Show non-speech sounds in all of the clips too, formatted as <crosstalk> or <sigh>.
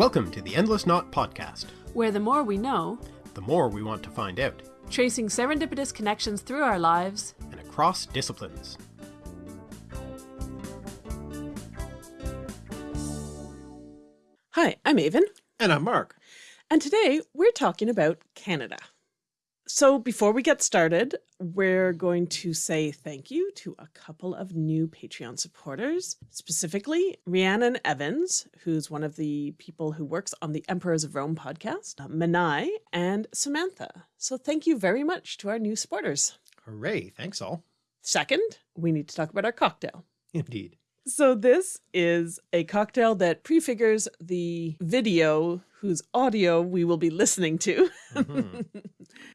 Welcome to the Endless Knot Podcast, where the more we know, the more we want to find out, tracing serendipitous connections through our lives and across disciplines. Hi, I'm Aven. And I'm Mark. And today we're talking about Canada. So before we get started, we're going to say thank you to a couple of new Patreon supporters, specifically Rhiannon Evans, who's one of the people who works on the Emperors of Rome podcast, Manai, and Samantha. So thank you very much to our new supporters. Hooray, thanks all. Second, we need to talk about our cocktail. Indeed. So this is a cocktail that prefigures the video whose audio we will be listening to. mm -hmm.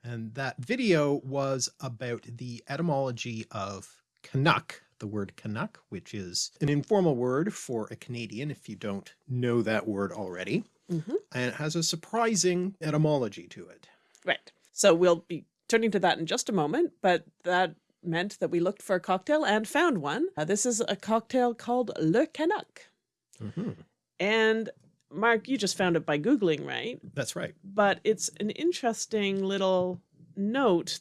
And that video was about the etymology of Canuck, the word Canuck, which is an informal word for a Canadian if you don't know that word already. Mm -hmm. And it has a surprising etymology to it. Right. So we'll be turning to that in just a moment, but that meant that we looked for a cocktail and found one. Uh, this is a cocktail called Le Canuck. Mm -hmm. And Mark, you just found it by Googling, right? That's right. But it's an interesting little note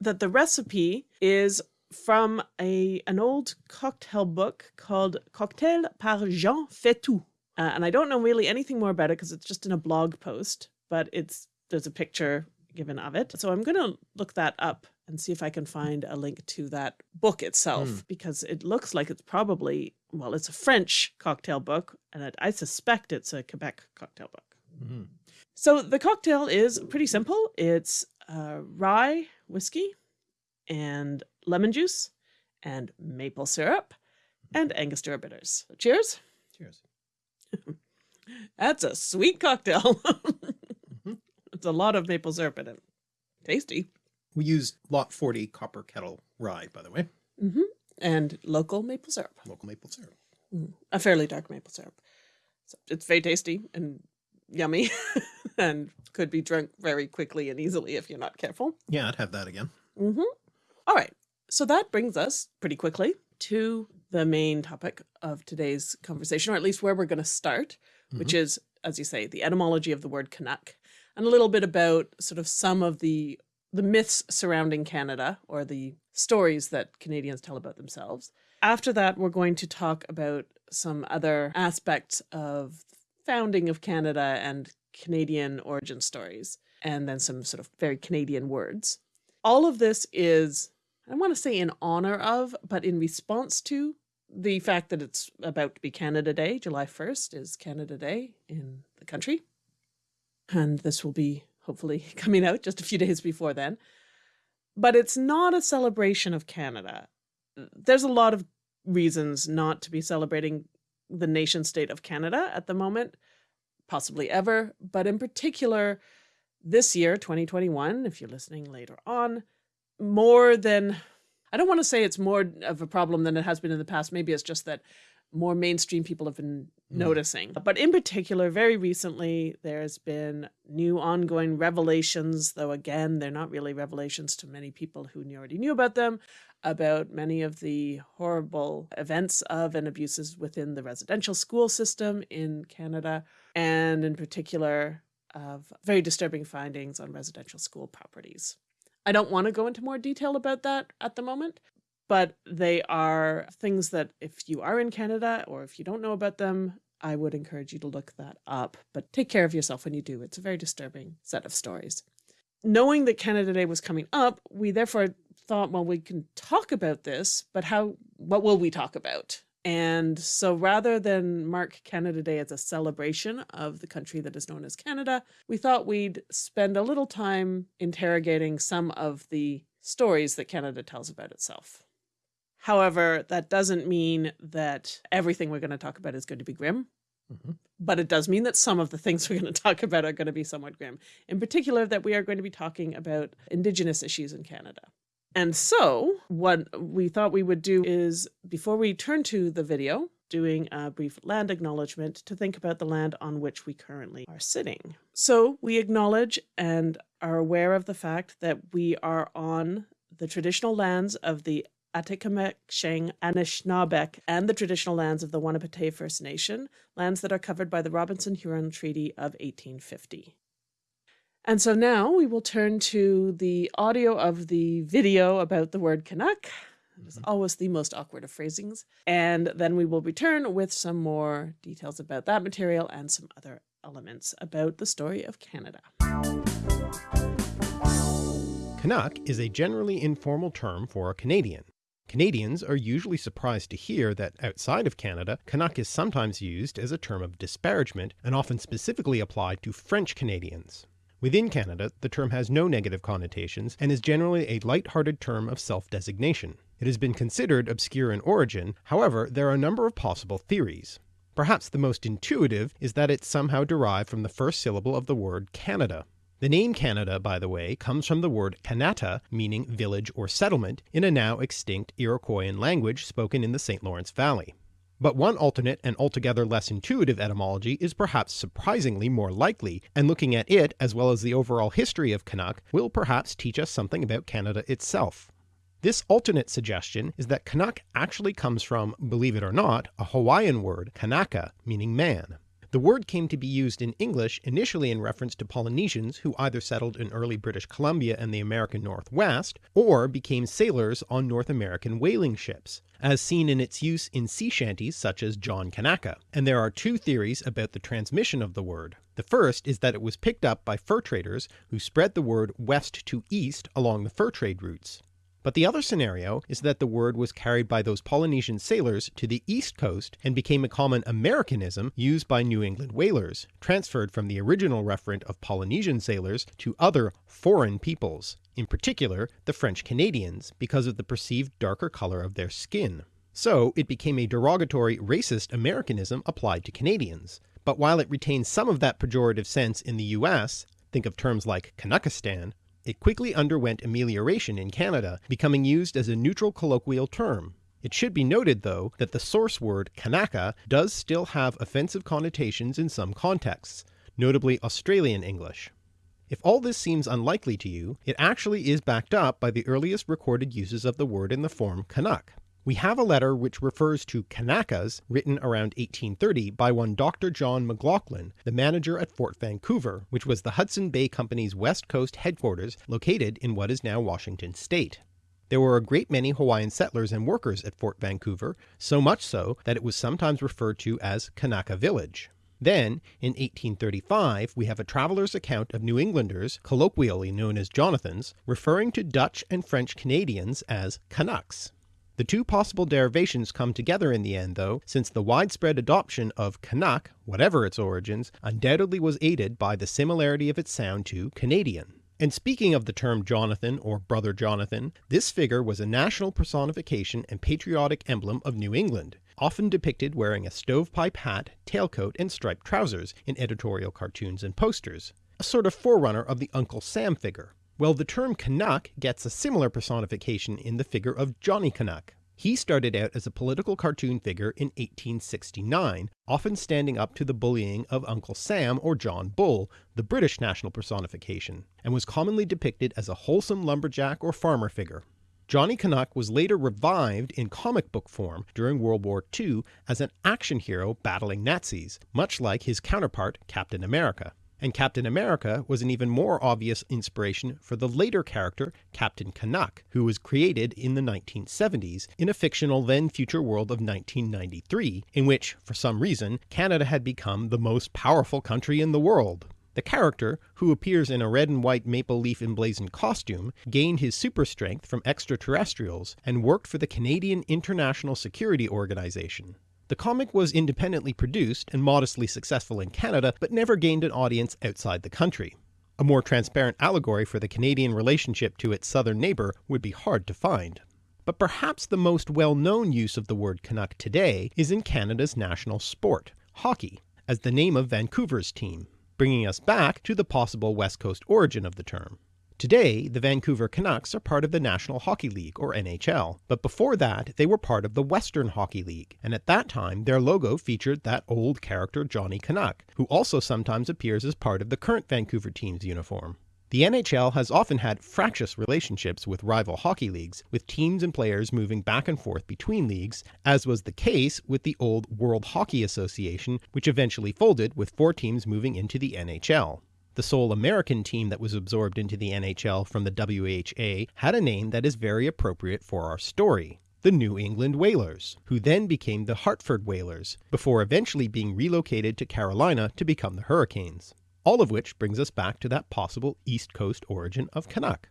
that the recipe is from a an old cocktail book called Cocktail par Jean Fetou. Uh, and I don't know really anything more about it because it's just in a blog post, but it's there's a picture given of it. So I'm going to look that up and see if I can find a link to that book itself, mm. because it looks like it's probably, well, it's a French cocktail book, and it, I suspect it's a Quebec cocktail book. Mm -hmm. So the cocktail is pretty simple. It's uh, rye whiskey and lemon juice and maple syrup and Angostura bitters. So cheers. Cheers. <laughs> That's a sweet cocktail. <laughs> mm -hmm. It's a lot of maple syrup in it. Tasty. We use lot 40 copper kettle rye, by the way. Mm -hmm. And local maple syrup. Local maple syrup. Mm, a fairly dark maple syrup. So it's very tasty and yummy <laughs> and could be drunk very quickly and easily if you're not careful. Yeah, I'd have that again. Mm -hmm. All right. So that brings us pretty quickly to the main topic of today's conversation, or at least where we're going to start, mm -hmm. which is, as you say, the etymology of the word Canuck and a little bit about sort of some of the the myths surrounding Canada or the stories that Canadians tell about themselves. After that, we're going to talk about some other aspects of founding of Canada and Canadian origin stories, and then some sort of very Canadian words. All of this is, I want to say in honor of, but in response to the fact that it's about to be Canada Day. July 1st is Canada Day in the country. And this will be hopefully <laughs> coming out just a few days before then. But it's not a celebration of Canada. There's a lot of reasons not to be celebrating the nation state of Canada at the moment, possibly ever, but in particular, this year, 2021, if you're listening later on, more than, I don't want to say it's more of a problem than it has been in the past. Maybe it's just that more mainstream people have been mm. noticing. But in particular, very recently, there's been new ongoing revelations, though again, they're not really revelations to many people who already knew about them, about many of the horrible events of and abuses within the residential school system in Canada, and in particular, of very disturbing findings on residential school properties. I don't want to go into more detail about that at the moment, but they are things that if you are in Canada or if you don't know about them, I would encourage you to look that up, but take care of yourself when you do. It's a very disturbing set of stories. Knowing that Canada Day was coming up, we therefore thought, well, we can talk about this, but how, what will we talk about? And so rather than mark Canada Day as a celebration of the country that is known as Canada, we thought we'd spend a little time interrogating some of the stories that Canada tells about itself. However, that doesn't mean that everything we're going to talk about is going to be grim. Mm -hmm. But it does mean that some of the things <laughs> we're going to talk about are going to be somewhat grim. In particular, that we are going to be talking about Indigenous issues in Canada. And so what we thought we would do is, before we turn to the video, doing a brief land acknowledgement to think about the land on which we currently are sitting. So we acknowledge and are aware of the fact that we are on the traditional lands of the Atikamek, Anishinaabeg, and the traditional lands of the Wahnapitae First Nation, lands that are covered by the Robinson-Huron Treaty of 1850. And so now we will turn to the audio of the video about the word Canuck. It's mm-hmm. always the most awkward of phrasings. And then we will return with some more details about that material and some other elements about the story of Canada. Canuck is a generally informal term for a Canadian. Canadians are usually surprised to hear that outside of Canada, Canuck is sometimes used as a term of disparagement and often specifically applied to French Canadians. Within Canada, the term has no negative connotations and is generally a light-hearted term of self-designation. It has been considered obscure in origin, however there are a number of possible theories. Perhaps the most intuitive is that it's somehow derived from the first syllable of the word Canada. The name Canada, by the way, comes from the word Kanata, meaning village or settlement, in a now extinct Iroquoian language spoken in the St. Lawrence Valley. But one alternate and altogether less intuitive etymology is perhaps surprisingly more likely, and looking at it as well as the overall history of Canuck will perhaps teach us something about Canada itself. This alternate suggestion is that Canuck actually comes from, believe it or not, a Hawaiian word, Kanaka, meaning man. The word came to be used in English initially in reference to Polynesians who either settled in early British Columbia and the American Northwest, or became sailors on North American whaling ships, as seen in its use in sea shanties such as John Kanaka. And there are two theories about the transmission of the word. The first is that it was picked up by fur traders who spread the word west to east along the fur trade routes. But the other scenario is that the word was carried by those Polynesian sailors to the east coast and became a common Americanism used by New England whalers, transferred from the original referent of Polynesian sailors to other foreign peoples, in particular the French Canadians, because of the perceived darker color of their skin. So it became a derogatory racist Americanism applied to Canadians. But while it retains some of that pejorative sense in the US, think of terms like Canuckistan, it quickly underwent amelioration in Canada, becoming used as a neutral colloquial term. It should be noted, though, that the source word Kanaka does still have offensive connotations in some contexts, notably Australian English. If all this seems unlikely to you, it actually is backed up by the earliest recorded uses of the word in the form Canuck. We have a letter which refers to Kanakas written around 1830 by one Dr. John McLoughlin, the manager at Fort Vancouver, which was the Hudson Bay Company's West Coast headquarters located in what is now Washington state. There were a great many Hawaiian settlers and workers at Fort Vancouver, so much so that it was sometimes referred to as Kanaka Village. Then, in 1835, we have a traveler's account of New Englanders, colloquially known as Jonathans, referring to Dutch and French Canadians as Canucks. The two possible derivations come together in the end, though, since the widespread adoption of Canuck, whatever its origins, undoubtedly was aided by the similarity of its sound to Canadian. And speaking of the term Jonathan or Brother Jonathan, this figure was a national personification and patriotic emblem of New England, often depicted wearing a stovepipe hat, tailcoat, and striped trousers in editorial cartoons and posters, a sort of forerunner of the Uncle Sam figure. Well, the term Canuck gets a similar personification in the figure of Johnny Canuck. He started out as a political cartoon figure in 1869, often standing up to the bullying of Uncle Sam or John Bull, the British national personification, and was commonly depicted as a wholesome lumberjack or farmer figure. Johnny Canuck was later revived in comic book form during World War II as an action hero battling Nazis, much like his counterpart Captain America and Captain America was an even more obvious inspiration for the later character Captain Canuck, who was created in the 1970s in a fictional then future world of 1993, in which, for some reason, Canada had become the most powerful country in the world. The character, who appears in a red and white maple leaf emblazoned costume, gained his super strength from extraterrestrials and worked for the Canadian International Security Organization. The comic was independently produced and modestly successful in Canada, but never gained an audience outside the country. A more transparent allegory for the Canadian relationship to its southern neighbour would be hard to find. But perhaps the most well-known use of the word Canuck today is in Canada's national sport, hockey, as the name of Vancouver's team, bringing us back to the possible West Coast origin of the term. Today, the Vancouver Canucks are part of the National Hockey League, or NHL, but before that they were part of the Western Hockey League, and at that time their logo featured that old character Johnny Canuck, who also sometimes appears as part of the current Vancouver team's uniform. The NHL has often had fractious relationships with rival hockey leagues, with teams and players moving back and forth between leagues, as was the case with the old World Hockey Association, which eventually folded with four teams moving into the NHL. The sole American team that was absorbed into the NHL from the WHA had a name that is very appropriate for our story the New England Whalers, who then became the Hartford Whalers, before eventually being relocated to Carolina to become the Hurricanes. All of which brings us back to that possible East Coast origin of Canuck.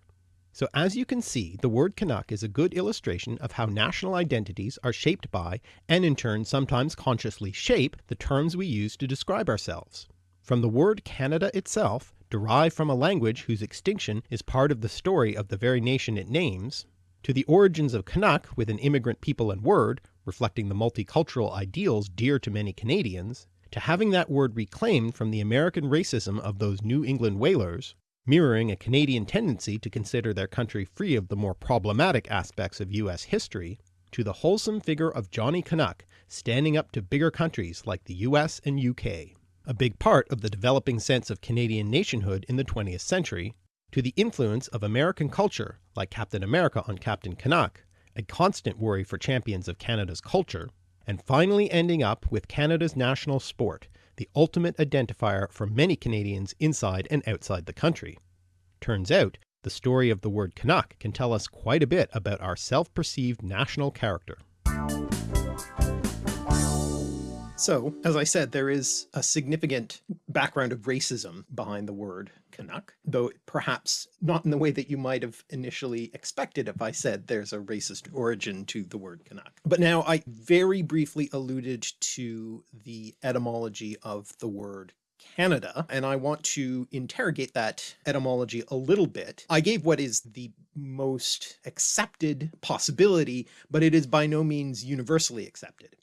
So as you can see, the word Canuck is a good illustration of how national identities are shaped by, and in turn sometimes consciously shape, the terms we use to describe ourselves. From the word Canada itself, derived from a language whose extinction is part of the story of the very nation it names, to the origins of Canuck with an immigrant people and word, reflecting the multicultural ideals dear to many Canadians, to having that word reclaimed from the American racism of those New England whalers, mirroring a Canadian tendency to consider their country free of the more problematic aspects of US history, to the wholesome figure of Johnny Canuck standing up to bigger countries like the US and UK, a big part of the developing sense of Canadian nationhood in the 20th century, to the influence of American culture like Captain America on Captain Canuck, a constant worry for champions of Canada's culture, and finally ending up with Canada's national sport, the ultimate identifier for many Canadians inside and outside the country. Turns out, the story of the word Canuck can tell us quite a bit about our self-perceived national character. So, as I said, there is a significant background of racism behind the word Canuck, though perhaps not in the way that you might have initially expected if I said there's a racist origin to the word Canuck. But now I very briefly alluded to the etymology of the word Canada, and I want to interrogate that etymology a little bit. I gave what is the most accepted possibility, but it is by no means universally accepted.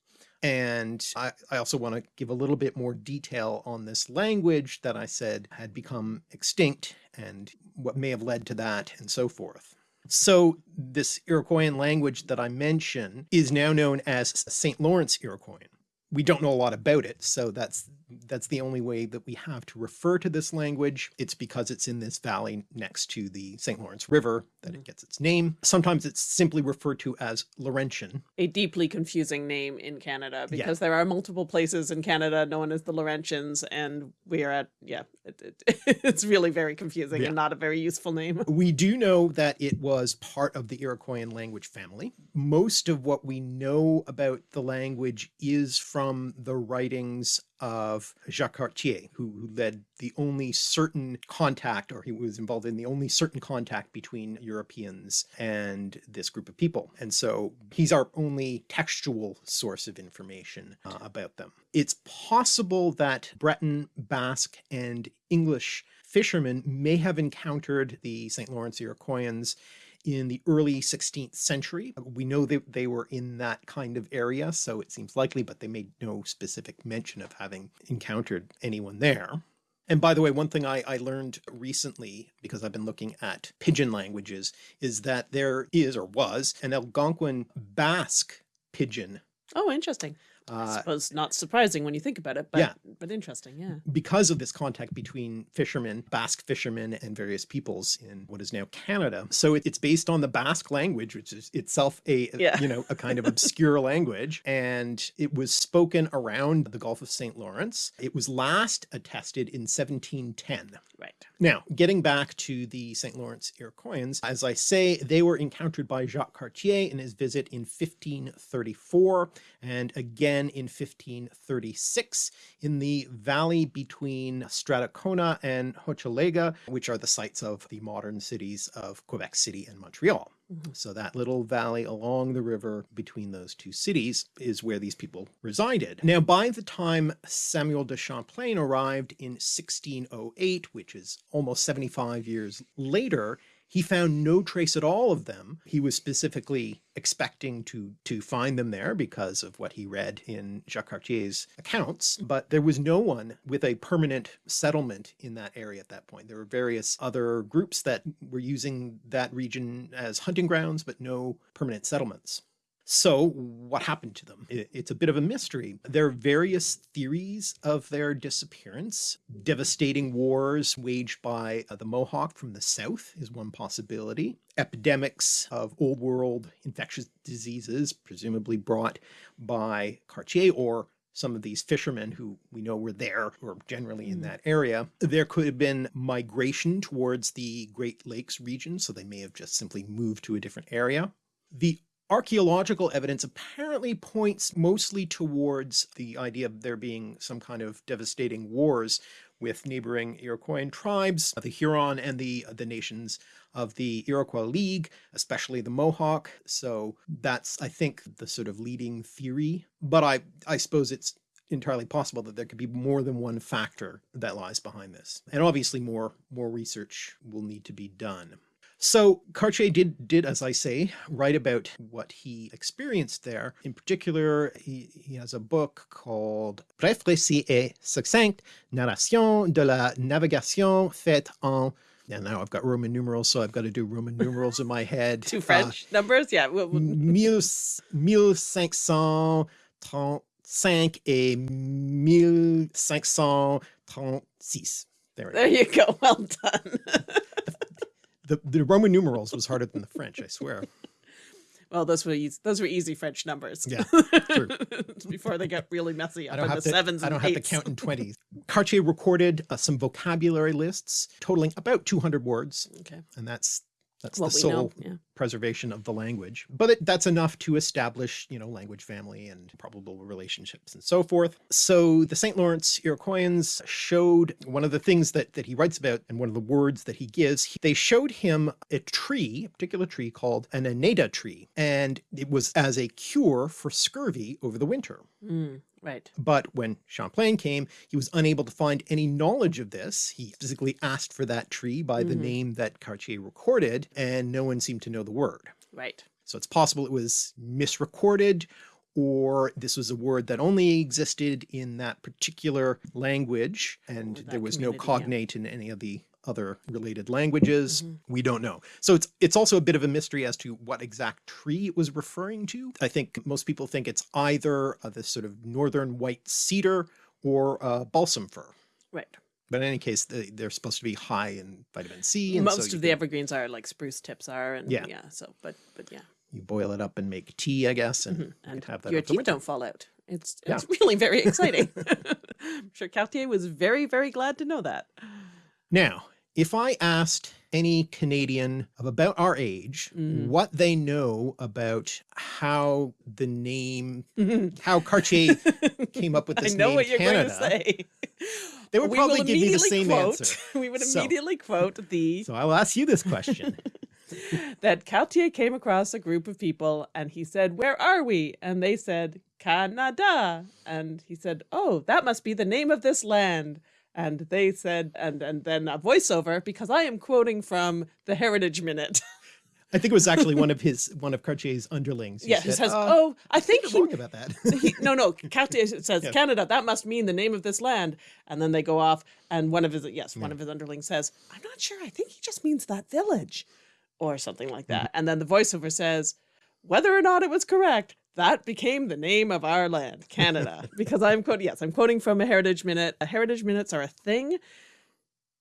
And I, I also want to give a little bit more detail on this language that I said had become extinct and what may have led to that and so forth. So this Iroquoian language that I mention is now known as St. Lawrence Iroquoian we don't know a lot about it. So that's that's the only way that we have to refer to this language. It's because it's in this valley next to the St. Lawrence River that it mm-hmm. gets its name. Sometimes it's simply referred to as Laurentian. A deeply confusing name in Canada because yeah. there are multiple places in Canada known as the Laurentians and we are at, yeah, it, it, <laughs> it's really very confusing yeah. and not a very useful name. We do know that it was part of the Iroquoian language family. Most of what we know about the language is from from the writings of Jacques Cartier, who, who, led the only certain contact, or he was involved in the only certain contact between Europeans and this group of people. And so he's our only textual source of information uh, about them. It's possible that Breton, Basque, and English fishermen may have encountered the St. Lawrence Iroquoians in the early 16th century. We know that they were in that kind of area, so it seems likely, but they made no specific mention of having encountered anyone there. And by the way, one thing I, I, learned recently, because I've been looking at pidgin languages, is that there is or was an Algonquin Basque pidgin. Oh, interesting. I uh, suppose not surprising when you think about it, but, yeah. but interesting, yeah. Because of this contact between fishermen, Basque fishermen, and various peoples in what is now Canada. So it, it's based on the Basque language, which is itself a, yeah. you know, a kind of obscure <laughs> language. And it was spoken around the Gulf of St. Lawrence. It was last attested in 1710. Right. Now, getting back to the St. Lawrence Iroquoians, as I say, they were encountered by Jacques Cartier in his visit in 1534. And again, again in 1536 in the valley between Stadacona and Hochelaga, which are the sites of the modern cities of Quebec City and Montreal. Mm -hmm. So that little valley along the river between those two cities is where these people resided. Now, by the time Samuel de Champlain arrived in 1608, which is almost 75 years later, he found no trace at all of them. He was specifically expecting to, to find them there because of what he read in Jacques Cartier's accounts, but there was no one with a permanent settlement in that area at that point. There were various other groups that were using that region as hunting grounds, but no permanent settlements. So what happened to them? It's a bit of a mystery. There are various theories of their disappearance. Devastating wars waged by uh, the Mohawk from the south is one possibility. Epidemics of old world infectious diseases, presumably brought by Cartier or some of these fishermen who we know were there or generally in that area. There could have been migration towards the Great Lakes region, so they may have just simply moved to a different area. The archaeological evidence apparently points mostly towards the idea of there being some kind of devastating wars with neighboring Iroquoian tribes, the Huron and the, the nations of the Iroquois League, especially the Mohawk. So that's, I think, the sort of leading theory. But I, I suppose it's entirely possible that there could be more than one factor that lies behind this. And obviously more, more research will need to be done. So Cartier did, did, as I say, write about what he experienced there. In particular, he, he has a book called Bref récit et succinct, narration de la navigation faite en and now I've got Roman numerals, so I've got to do Roman numerals in my head. <laughs> Two French uh, numbers, yeah. Mille, 1535 et 1536. There, there you go. Well done. <laughs> the, the Roman numerals was harder than the French, I swear. <laughs> Well, those were easy, those were easy French numbers. Yeah, true. <laughs> Before they get really messy up in the to, sevens I don't have to count in <laughs> twenties. Cartier recorded uh, some vocabulary lists totaling about 200 words. Okay. And that's that's what the sole yeah. preservation of the language. But it, that's enough to establish, you know, language family and probable relationships and so forth. So the St. Lawrence Iroquoians showed one of the things that, that he writes about and one of the words that he gives, they showed him a tree, a particular tree called an annedda tree. And it was as a cure for scurvy over the winter. Mm. Right. But when Champlain came, he was unable to find any knowledge of this. He physically asked for that tree by the mm -hmm. name that Cartier recorded, and no one seemed to know the word. Right. So it's possible it was misrecorded or this was a word that only existed in that particular language and there was no cognate yeah. in any of the other related languages. Mm -hmm. We don't know. So it's it's also a bit of a mystery as to what exact tree it was referring to. I think most people think it's either uh, this sort of northern white cedar or uh, balsam fir. Right. But in any case, they, are supposed to be high in vitamin C. And Most so of the evergreens are like spruce tips are. And yeah. yeah. So, but, but yeah. You boil it up and make tea, I guess, and, mm -hmm. and have that. Your teeth don't fall out. It's, it's yeah. really very <laughs> exciting. I'm <laughs> sure Cartier was very, very glad to know that. Now, if I asked any Canadian of about our age mm. what they know about how the name, <laughs> how Cartier came up with this I know name what you're Canada, going to say. They would we probably give you the same quote, answer. We would immediately so, quote the... So I'll ask you this question. That Cartier came across a group of people and he said, where are we? And they said, Canada. And he said, oh, that must be the name of this land and they said, and and then a voiceover because I am quoting from the Heritage Minute. <laughs> I think it was actually one of his one of Cartier's underlings. Yeah, said, says, uh, "Oh, I think he wrong about that." <laughs> he, no, no, <laughs> Cartier says yeah. Canada. That must mean the name of this land. And then they go off, and one of his yes, one of his underlings says, "I'm not sure. I think he just means that village, or something like that." Mm -hmm. And then the voiceover says, "Whether or not it was correct, that became the name of our land, Canada. <laughs> because I'm quoting, yes, I'm quoting from a Heritage Minute. A Heritage Minutes are a thing.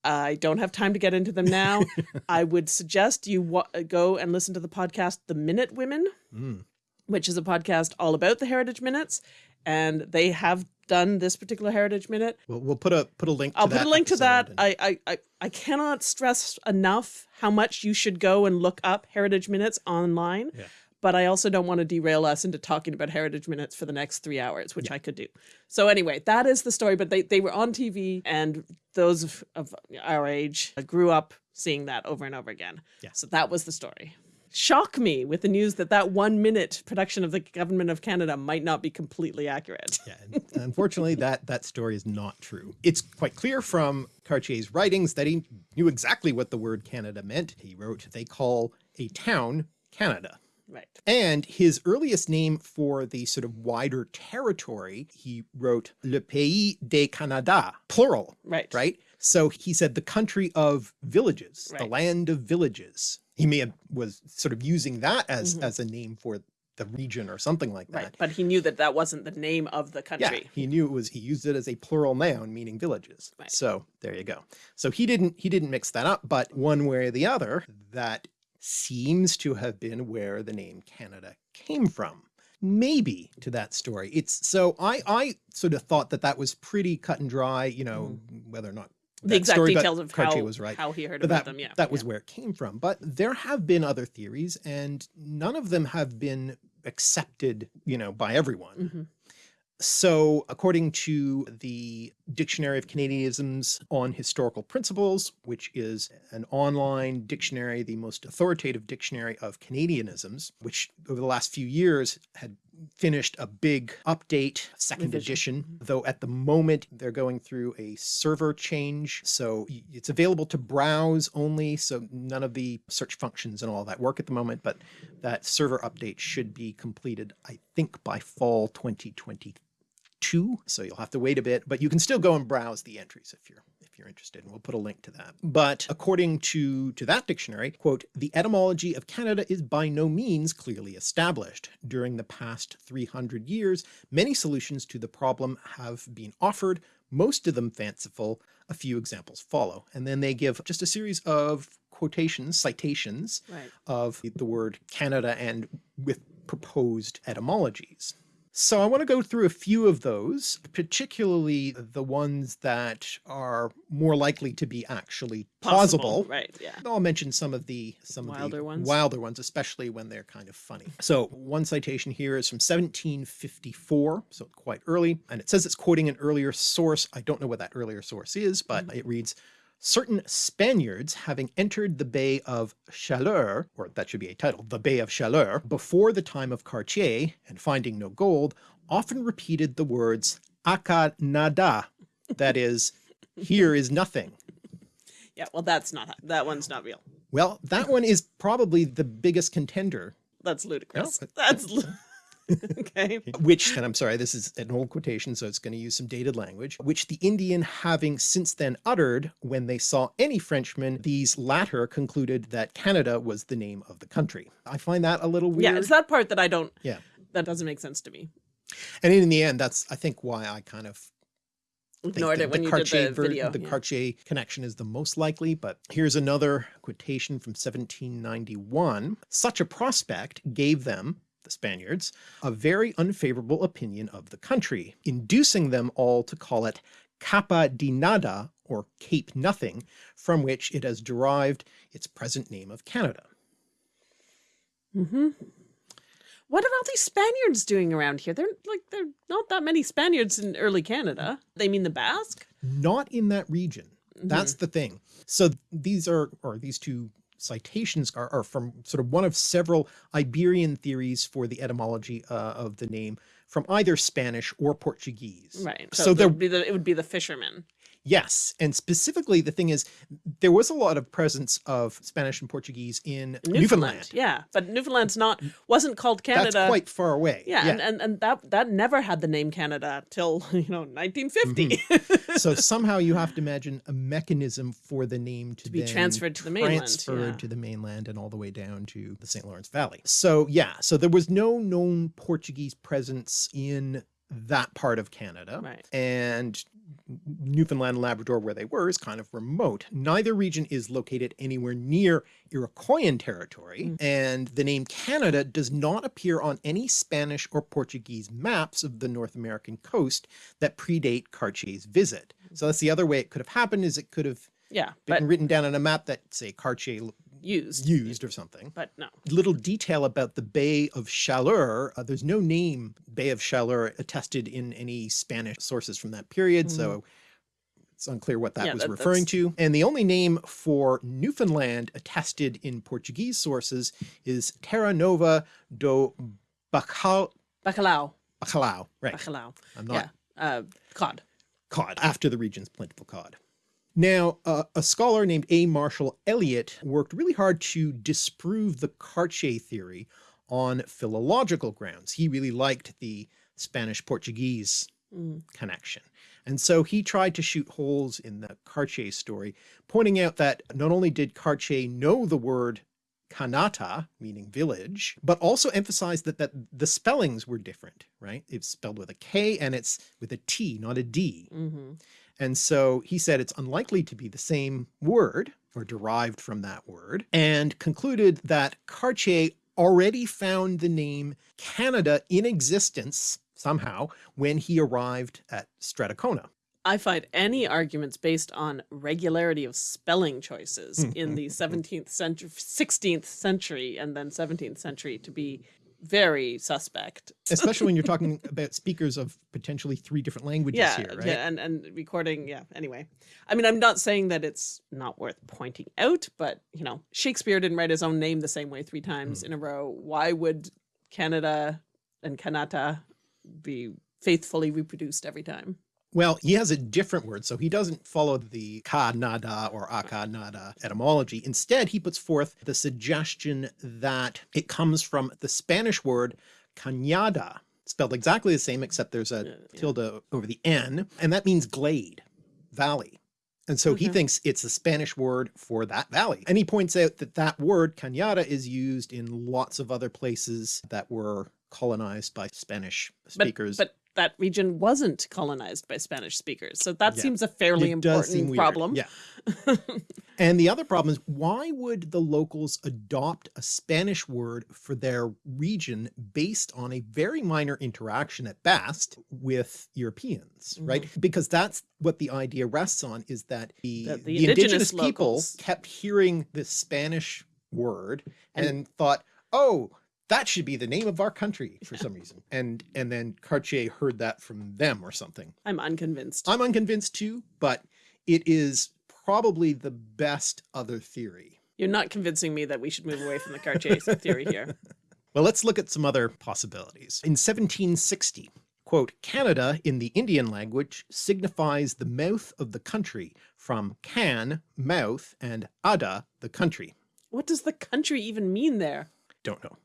I don't have time to get into them now. <laughs> I would suggest you go and listen to the podcast, The Minute Women, mm. which is a podcast all about the Heritage Minutes. And they have done this particular Heritage Minute. We'll, we'll put a put a link. I'll put a link to that. I, I I I cannot stress enough how much you should go and look up Heritage Minutes online. Yeah but I also don't want to derail us into talking about Heritage Minutes for the next three hours, which yeah. I could do. So anyway, that is the story, but they, they were on TV and those of, of our age grew up seeing that over and over again. Yeah. So that was the story. Shock me with the news that that one minute production of the government of Canada might not be completely accurate. <laughs> yeah, unfortunately, that that story is not true. It's quite clear from Cartier's writings that he knew exactly what the word Canada meant. He wrote, they call a town Canada. Right. And his earliest name for the sort of wider territory, he wrote Le Pays de Canada, plural. Right. Right. So he said the country of villages, right. the land of villages. He may have was sort of using that as, mm -hmm. as a name for the region or something like that. Right. But he knew that that wasn't the name of the country. Yeah, he knew it was, he used it as a plural noun meaning villages. Right. So there you go. So he didn't, he didn't mix that up, but one way or the other, that seems to have been where the name Canada came from. Maybe to that story. It's so I, I sort of thought that that was pretty cut and dry, you know, whether or not the exact story, details of Cartier how, was right. how he heard But about that, them. Yeah. that was yeah. where it came from. But there have been other theories and none of them have been accepted, you know, by everyone. Mhm. So according to the Dictionary of Canadianisms on Historical Principles, which is an online dictionary, the most authoritative dictionary of Canadianisms, which over the last few years had finished a big update, second Revision. edition, mm-hmm. though at the moment they're going through a server change. So it's available to browse only. So none of the search functions and all that work at the moment, but that server update should be completed, I think by fall 2022. So you'll have to wait a bit, but you can still go and browse the entries if you're if you're interested, and we'll put a link to that. But according to, to that dictionary, quote, the etymology of Canada is by no means clearly established. During the past 300 years, many solutions to the problem have been offered, most of them fanciful. A few examples follow. And then they give just a series of quotations, citations Right. of the word Canada and with proposed etymologies. So I want to go through a few of those, particularly the ones that are more likely to be actually plausible. Right. Yeah. I'll mention some of the some of Wilder the ones. wilder ones, especially when they're kind of funny. So one citation here is from 1754, so quite early, and it says it's quoting an earlier source. I don't know what that earlier source is, but Mm-hmm. it reads, certain Spaniards having entered the Bay of Chaleur, or that should be a title, the Bay of Chaleur, before the time of Cartier, and finding no gold, often repeated the words acá nada, that is, here is nothing. Yeah. Well, that's not that one's not real. Well, that one is probably the biggest contender, That's ludicrous. but- That's <laughs> okay. <laughs> which, and I'm sorry, this is an old quotation, so it's going to use some dated language, which the Indian having since then uttered when they saw any Frenchman, these latter concluded that Canada was the name of the country. I find that a little weird. Yeah. It's that part that I don't. Yeah. That doesn't make sense to me. And in the end, that's, I think, why I kind of Ignored that it when you Cartier did the video. The yeah. Cartier connection is the most likely, but here's another quotation from 1791. Such a prospect gave them, the Spaniards, a very unfavorable opinion of the country, inducing them all to call it Capa de Nada, or Cape Nothing, from which it has derived its present name of Canada. Mm -hmm. What are all these Spaniards doing around here? They're like they're not that many Spaniards in early Canada. They mean the Basque. not in that region. That's Mm-hmm. the thing. So these are, or these two citations are, are from sort of one of several Iberian theories for the etymology uh, of the name from either Spanish or Portuguese. Right. So, So, there, would be the it would be the fishermen. Yes. And specifically the thing is, there was a lot of presence of Spanish and Portuguese in Newfoundland. Newfoundland. Yeah, but Newfoundland's not wasn't called Canada. That's quite far away. yeah, And, and and that that never had the name Canada till <laughs> you know 1950. Mm-hmm. <laughs> so somehow you have to imagine a mechanism for the name to, be transferred to the mainland, transferred yeah. to the mainland and all the way down to the St. Lawrence Valley. So yeah, so there was no known Portuguese presence in that part of Canada. Right. And Newfoundland and Labrador where they were is kind of remote. Neither region is located anywhere near Iroquoian territory, Mm. and the name Canada does not appear on any Spanish or Portuguese maps of the North American coast that predate Cartier's visit. So that's the other way it could have happened is it could have yeah, been but written down on a map that say Cartier used. used or something. But no. Little detail about the Bay of Chaleur, uh, there's no name Bay of Chaleur attested in any Spanish sources from that period, so it's unclear what that Mm-hmm. Yeah, was that- referring that's- to. And the only name for Newfoundland attested in Portuguese sources is Terra Nova do Bacal Bacalao. Bacalhau. Right. Bacalao. I'm not Yeah. Uh, cod. cod after the region's plentiful cod. Now, uh, a scholar named A. Marshall Elliott worked really hard to disprove the Cartier theory on philological grounds. He really liked the Spanish-Portuguese Mm. connection. And so he tried to shoot holes in the Cartier story, pointing out that not only did Cartier know the word Kanata, meaning village, but also emphasized that, that the spellings were different, right? It's spelled with a K and it's with a T, not a D. hmm And so he said it's unlikely to be the same word or derived from that word and concluded that Cartier already found the name Canada in existence somehow when he arrived at Stadacona. I find any arguments based on regularity of spelling choices hmm, in hmm, the 17th century, 16th century, and then 17th century to be very suspect. <laughs> Especially when you're talking about speakers of potentially three different languages yeah, here, right? yeah, and and recording. Yeah. Anyway, I mean, I'm not saying that it's not worth pointing out, but you know, Shakespeare didn't write his own name the same way three times Hmm. in a row. Why would Canada and Kanata be faithfully reproduced every time? Well, he has a different word, so he doesn't follow the ka nada or aka nada etymology. Instead, he puts forth the suggestion that it comes from the Spanish word cañada, spelled exactly the same, except there's a Yeah, yeah. tilde over the N, and that means glade, valley. And so he thinks it's a Spanish word for that valley. And he points out that that word cañada is used in lots of other places that were colonized by Spanish But, speakers. but that region wasn't colonized by Spanish speakers, so that Yeah. seems a fairly It important problem. Yeah. <laughs> and the other problem is why would the locals adopt a Spanish word for their region based on a very minor interaction at best with Europeans, right? Mm-hmm. Because that's what the idea rests on is that the, the, the indigenous, indigenous people kept hearing this Spanish word and, And- thought, oh, that should be the name of our country for some reason. And and then Cartier heard that from them or something. I'm unconvinced. I'm unconvinced too, but it is probably the best other theory. You're not convincing me that we should move away from the Cartier <laughs> theory here. Well, let's look at some other possibilities. In 1760, quote, Canada in the Indian language signifies the mouth of the country from can, mouth, and ada, the country. What does the country even mean there? Don't know.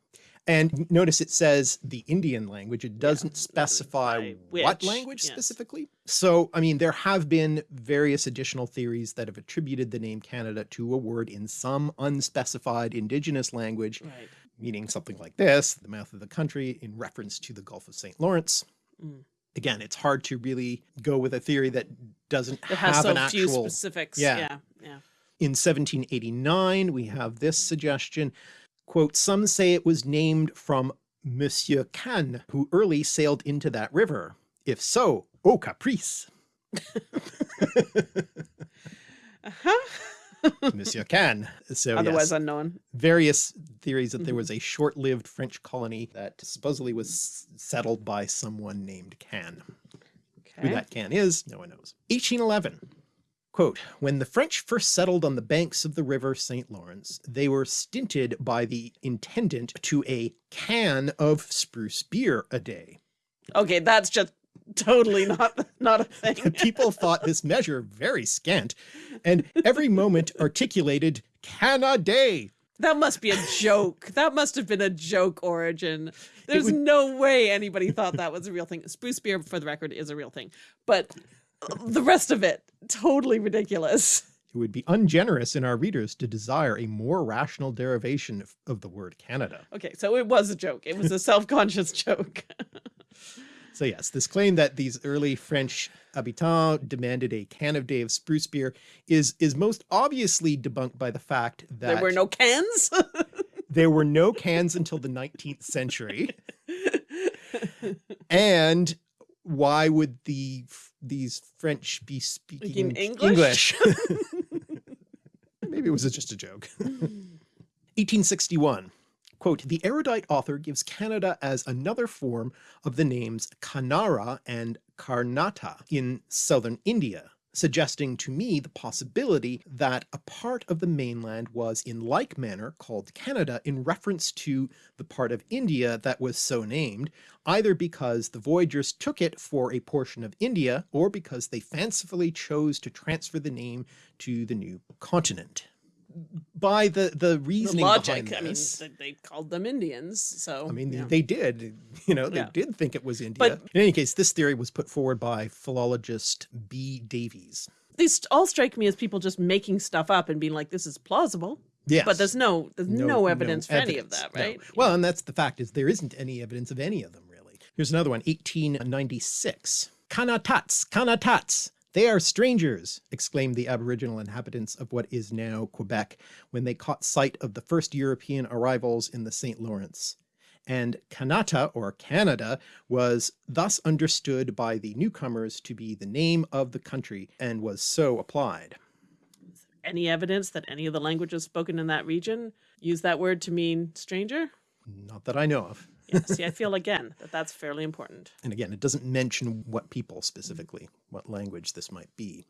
And notice it says the Indian language. It doesn't specify by what language yes. specifically. So, I mean, there have been various additional theories that have attributed the name Canada to a word in some unspecified indigenous language, Right. meaning something like this, the mouth of the country, in reference to the Gulf of St. Lawrence. Mm. Again, it's hard to really go with a theory that doesn't It has have so an few actual specifics. yeah. Yeah. Yeah. in 1789, we have this suggestion, quote, some say it was named from Monsieur Cannes, who early sailed into that river. If so, oh caprice, Uh-huh. Monsieur Cannes. So Otherwise yes, unknown. various theories that there Mhm. was a short-lived French colony that supposedly was settled by someone named Cannes. Who that can is, no one knows. 1811. Quote, when the French first settled on the banks of the river St. Lawrence, they were stinted by the intendant to a can of spruce beer a day. Okay, that's just totally not not a thing. <laughs> People thought this measure very scant, and every moment articulated can a day. That must be a joke. That must have been a joke origin. There's would- no way anybody thought that was a real thing. Spruce beer, for the record, is a real thing. But the rest of it, totally ridiculous. It would be ungenerous in our readers to desire a more rational derivation of, of the word Canada. Okay, so it was a joke. It was a self-conscious <laughs> joke. So yes, this claim that these early French habitants demanded a can of day of spruce beer is is most obviously debunked by the fact that there were no cans. <laughs> there were no cans until the 19th century. <laughs> and why would the these French be speaking Speaking English? <laughs> <laughs> Maybe it was just a joke. <laughs> 1861. Quote, the erudite author gives Canada as another form of the names Kanara and Karnata in southern India, suggesting to me the possibility that a part of the mainland was in like manner called Canada in reference to the part of India that was so named, either because the voyagers took it for a portion of India or because they fancifully chose to transfer the name to the new continent. By the, the the reasoning logic. behind I mean, they, called them Indians, so I mean, yeah. they did, you know, they Yeah. did think it was India. But- In any case, this theory was put forward by philologist B. Davies. these all strike me as people just making stuff up and being like, "This is plausible." Yes. But there's no there's no, evidence for any of evidence, that, no. right? Well, and that's the fact is there isn't any evidence of any of them really. Here's another one, 1896. Kanatats, Kanatats. They are strangers, exclaimed the Aboriginal inhabitants of what is now Quebec when they caught sight of the first European arrivals in the St. Lawrence. And Kanata or Canada was thus understood by the newcomers to be the name of the country and was so applied. Any evidence that any of the languages spoken in that region use that word to mean stranger? Not that I know of. Yeah, <laughs> see, I feel <laughs> again that that's fairly important. And again, it doesn't mention what people specifically, what language this might be.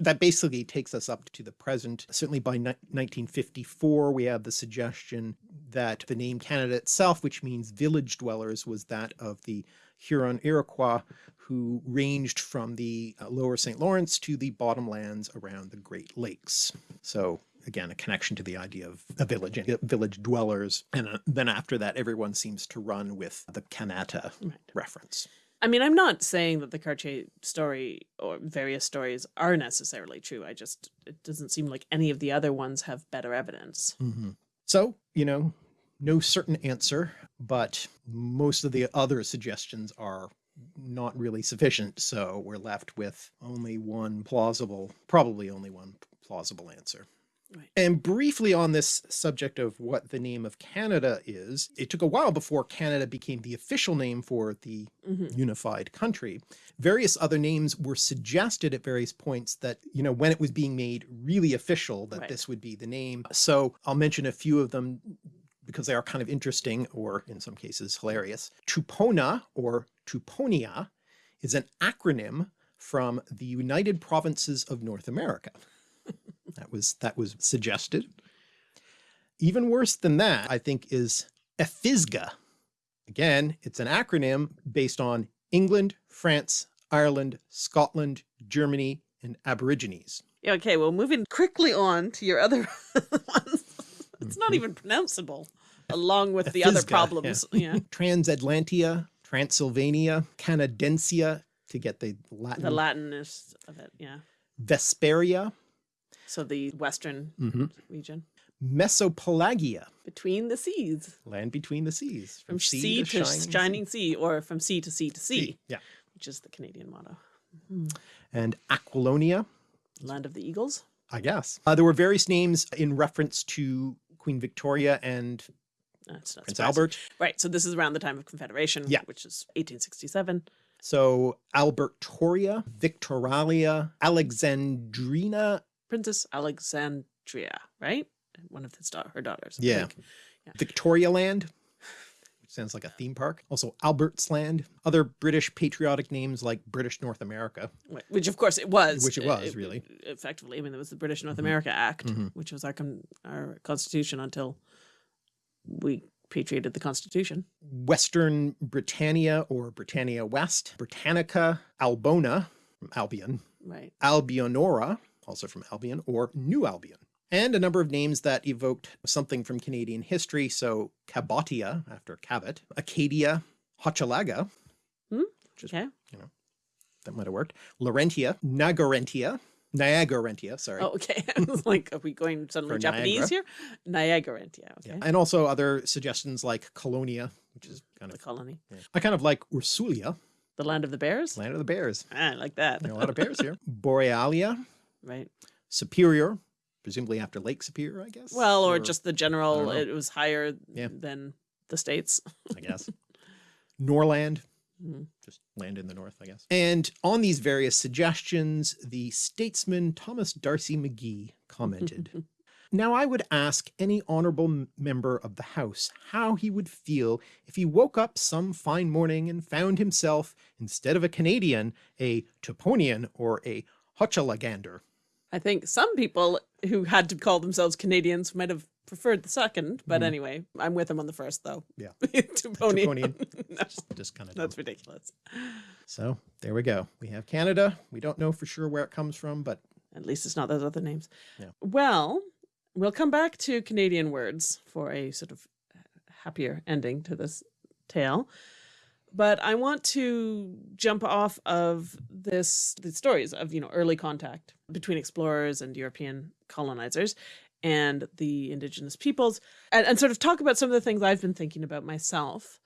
That basically takes us up to the present. Certainly by 1954, we have the suggestion that the name Canada itself, which means village dwellers, was that of the Huron Iroquois who ranged from the uh, lower St. Lawrence to the bottomlands around the Great Lakes. So again, a connection to the idea of a village, uh, village dwellers. And uh, then after that, everyone seems to run with the Kanata Right. reference. I mean, I'm not saying that the Cartier story or various stories are necessarily true. I just, it doesn't seem like any of the other ones have better evidence. So, you know, no certain answer, but most of the other suggestions are not really sufficient. So we're left with only one plausible, probably only one plausible answer. Right. And briefly on this subject of what the name of Canada is, it took a while before Canada became the official name for the Mhm. unified country. Various other names were suggested at various points that, you know, when it was being made really official, that Right. this would be the name. So I'll mention a few of them because they are kind of interesting or in some cases hilarious. Tupona or Tuponia is an acronym from the United Provinces of North America. That was that was suggested. Even worse than that, I think, is EFISGA. Again, it's an acronym based on England, France, Ireland, Scotland, Germany, and Aborigines. Okay, well, moving quickly on to your other <laughs> ones. It's not Mhm. even pronounceable, along with the other problems. Yeah. <laughs> Transatlantia, Transylvania, Canadensia to get the Latin, The Latinist of it, yeah. Vesperia, So the western mhm, region. Mesopelagia, Between the seas. land between the seas, From sea, to shining, sea. or from sea to sea to sea, Yeah, which is the Canadian motto. and Aquilonia, Land of the Eagles. I guess. Uh, there were various names in reference to Queen Victoria and Prince surprising. Albert. Right, so this is around the time of Confederation, Yeah. which is 1867. So Albertoria, Victoralia, Alexandrina, Princess Alexandria, right? One of his da- her daughters. I Yeah. Victoria Land, which sounds like a theme park. Also Albert's Land. Other British patriotic names like British North America. Which, of course, it was. Which it was, really. Effectively. I mean, it was the British North America Act, Mhm. which was our, con- our constitution until we patriated the constitution. Western Britannia or Britannia West, Britannica, Albona Albion, Right. Albionora, also from Albion, or New Albion. And a number of names that evoked something from Canadian history. So Cabotia, after Cabot, Acadia, Hochelaga, Okay. You know, that might have worked, Laurentia, Nagarentia, Niagarentia, sorry. Oh, okay. <laughs> I was <laughs> like, are we going suddenly Japanese here? Niagara, yeah. Okay. Yeah. And also other suggestions like Colonia, which is kind of The colony. I kind of like Ursulia, The land of the bears? land of the bears. Ah, I like that. There are a lot of bears <laughs> here. Borealia, right. Superior, presumably after Lake Superior, I guess. Well, or, just the general, it was higher Yeah. than the states. I guess. Norland, Mhm. just land in the north, I guess. And on these various suggestions, the statesman Thomas D'Arcy McGee commented. <laughs> Now, I would ask any honorable member of the House how he would feel if he woke up some fine morning and found himself, instead of a Canadian, a Tuponian or a Hochelagander. I think some people who had to call themselves Canadians might have preferred the second, but mm-hmm. anyway, I'm with him on the first though. Yeah. <laughs> Tuponian. Tuponian. <laughs> that's, Just kind of that's ridiculous. So there we go. We have Canada. We don't know for sure where it comes from, but At least it's not those other names. Yeah. Well, we'll come back to Canadian words for a sort of uh, happier ending to this tale. But I want to jump off of this the stories of you know early contact between explorers and European colonizers and the indigenous peoples and, and sort of talk about some of the things I've been thinking about myself.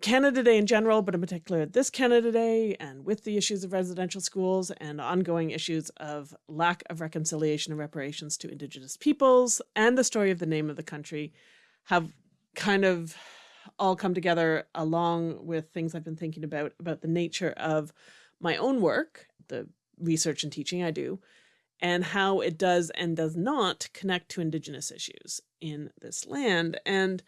Canada Day in general, but in particular this Canada Day, and with the issues of residential schools and ongoing issues of lack of reconciliation and reparations to Indigenous peoples, and the story of the name of the country, have kind of all come together along with things I've been thinking about about the nature of my own work, the research and teaching I do, and how it does and does not connect to Indigenous issues in this land. And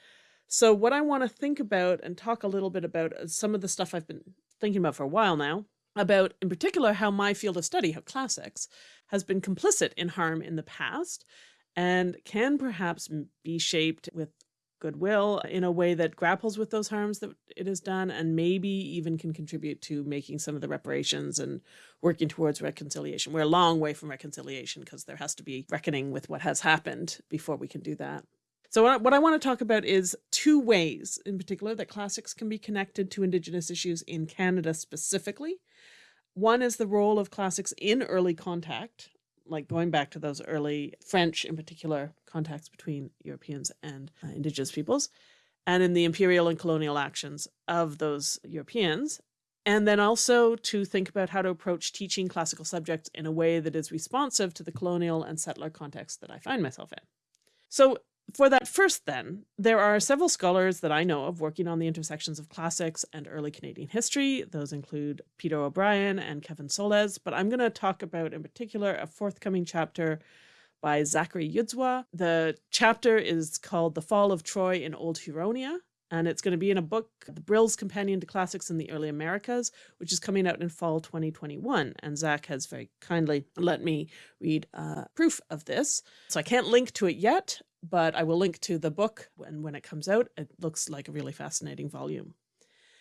so what I want to think about and talk a little bit about uh, some of the stuff I've been thinking about for a while now, about in particular how my field of study, how classics, has been complicit in harm in the past and can perhaps be shaped with goodwill in a way that grapples with those harms that it has done and maybe even can contribute to making some of the reparations and working towards reconciliation. We're a long way from reconciliation because there has to be reckoning with what has happened before we can do that. So what I, I want to talk about is two ways in particular that classics can be connected to Indigenous issues in Canada specifically. One is the role of classics in early contact like going back to those early French, in particular, contacts between Europeans and uh, indigenous peoples, and in the imperial and colonial actions of those Europeans. And then also to think about how to approach teaching classical subjects in a way that is responsive to the colonial and settler context that I find myself in. So for that first then, there are several scholars that I know of working on the intersections of classics and early Canadian history. Those include Peter O'Brien and Kevin Solez, but I'm going to talk about in particular a forthcoming chapter by Zachary Yuzwa. The chapter is called The Fall of Troy in Old Huronia, and it's going to be in a book, The Brill's Companion to Classics in the Early Americas, which is coming out in fall 2021. And Zach has very kindly let me read uh, proof of this. So I can't link to it yet, but I will link to the book and when it comes out. It looks like a really fascinating volume.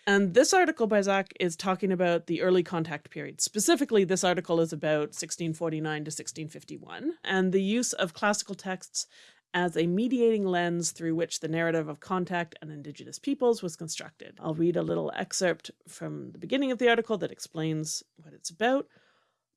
And this article by Zach is talking about the early contact period. Specifically, this article is about 1649 to 1651 and the use of classical texts as a mediating lens through which the narrative of contact and indigenous peoples was constructed. I'll read a little excerpt from the beginning of the article that explains what it's about.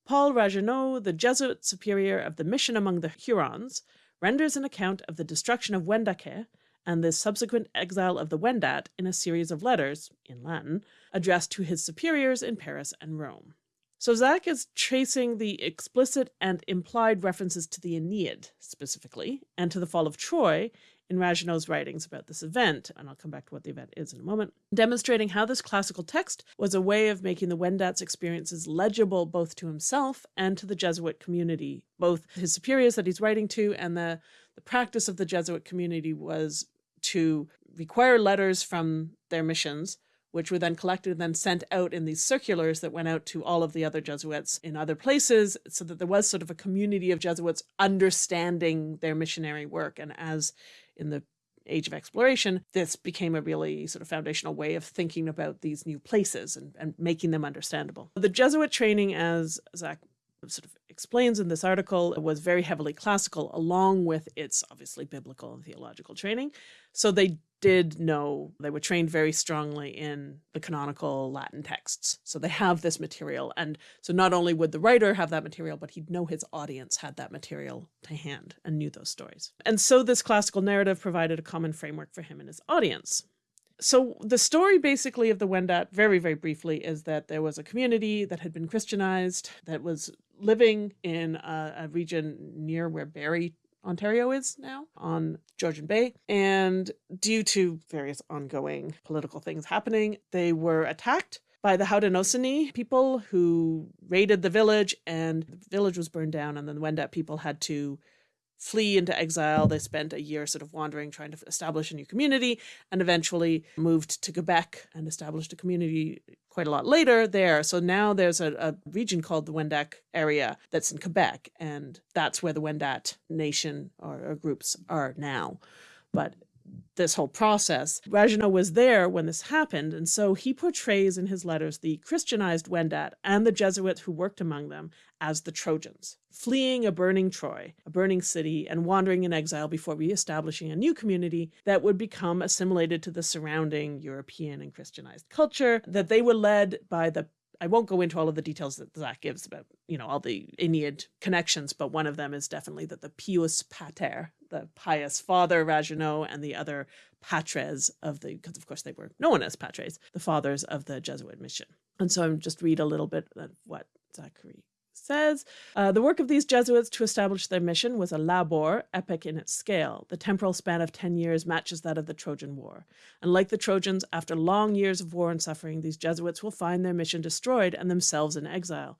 Paul Ragueneau, the Jesuit superior of the mission among the Hurons, renders an account of the destruction of Wendake and the subsequent exile of the Wendat in a series of letters, in Latin, addressed to his superiors in Paris and Rome. So Zach is tracing the explicit and implied references to the Aeneid, specifically, and to the fall of Troy in Ragueneau's writings about this event, and I'll come back to what the event is in a moment, demonstrating how this classical text was a way of making the Wendat's experiences legible both to himself and to the Jesuit community, both his superiors that he's writing to and the, the practice of the Jesuit community was to require letters from their missions which were then collected and then sent out in these circulars that went out to all of the other Jesuits in other places, so that there was sort of a community of Jesuits understanding their missionary work. And as in the age of exploration, this became a really sort of foundational way of thinking about these new places and, and making them understandable. The Jesuit training, as Zach sort of explains in this article, was very heavily classical, along with its obviously biblical and theological training. So they did know they were trained very strongly in the canonical Latin texts. So they have this material. And so not only would the writer have that material, but he'd know his audience had that material to hand and knew those stories. And so this classical narrative provided a common framework for him and his audience. So the story basically of the Wendat, very, very briefly, is that there was a community that had been Christianized that was living in a, a region near where Barrie Ontario is now on Georgian Bay. And due to various ongoing political things happening, they were attacked by the Haudenosaunee people who raided the village and the village was burned down and then the Wendat people had to flee into exile. They spent a year sort of wandering, trying to establish a new community, and eventually moved to Quebec and established a community quite a lot later there. So now there's a, a region called the Wendat area that's in Quebec, and that's where the Wendat nation or, or groups are now. But this whole process. Ragueneau was there when this happened, and so he portrays in his letters the Christianized Wendat and the Jesuits who worked among them as the Trojans, fleeing a burning Troy, a burning city, and wandering in exile before re-establishing a new community that would become assimilated to the surrounding European and Christianized culture, that they were led by the I won't go into all of the details that Zach gives about, you know, all the Aeneid connections, but one of them is definitely that the pius pater, the pious father Ragueneau, and the other patres of the, because of course they were known as patres, the fathers of the Jesuit mission. And so I'm just read a little bit of what Zachary says uh, the work of these Jesuits to establish their mission was a labor epic in its scale. The temporal span of 10 years matches that of the Trojan War. And like the Trojans, after long years of war and suffering, these Jesuits will find their mission destroyed and themselves in exile.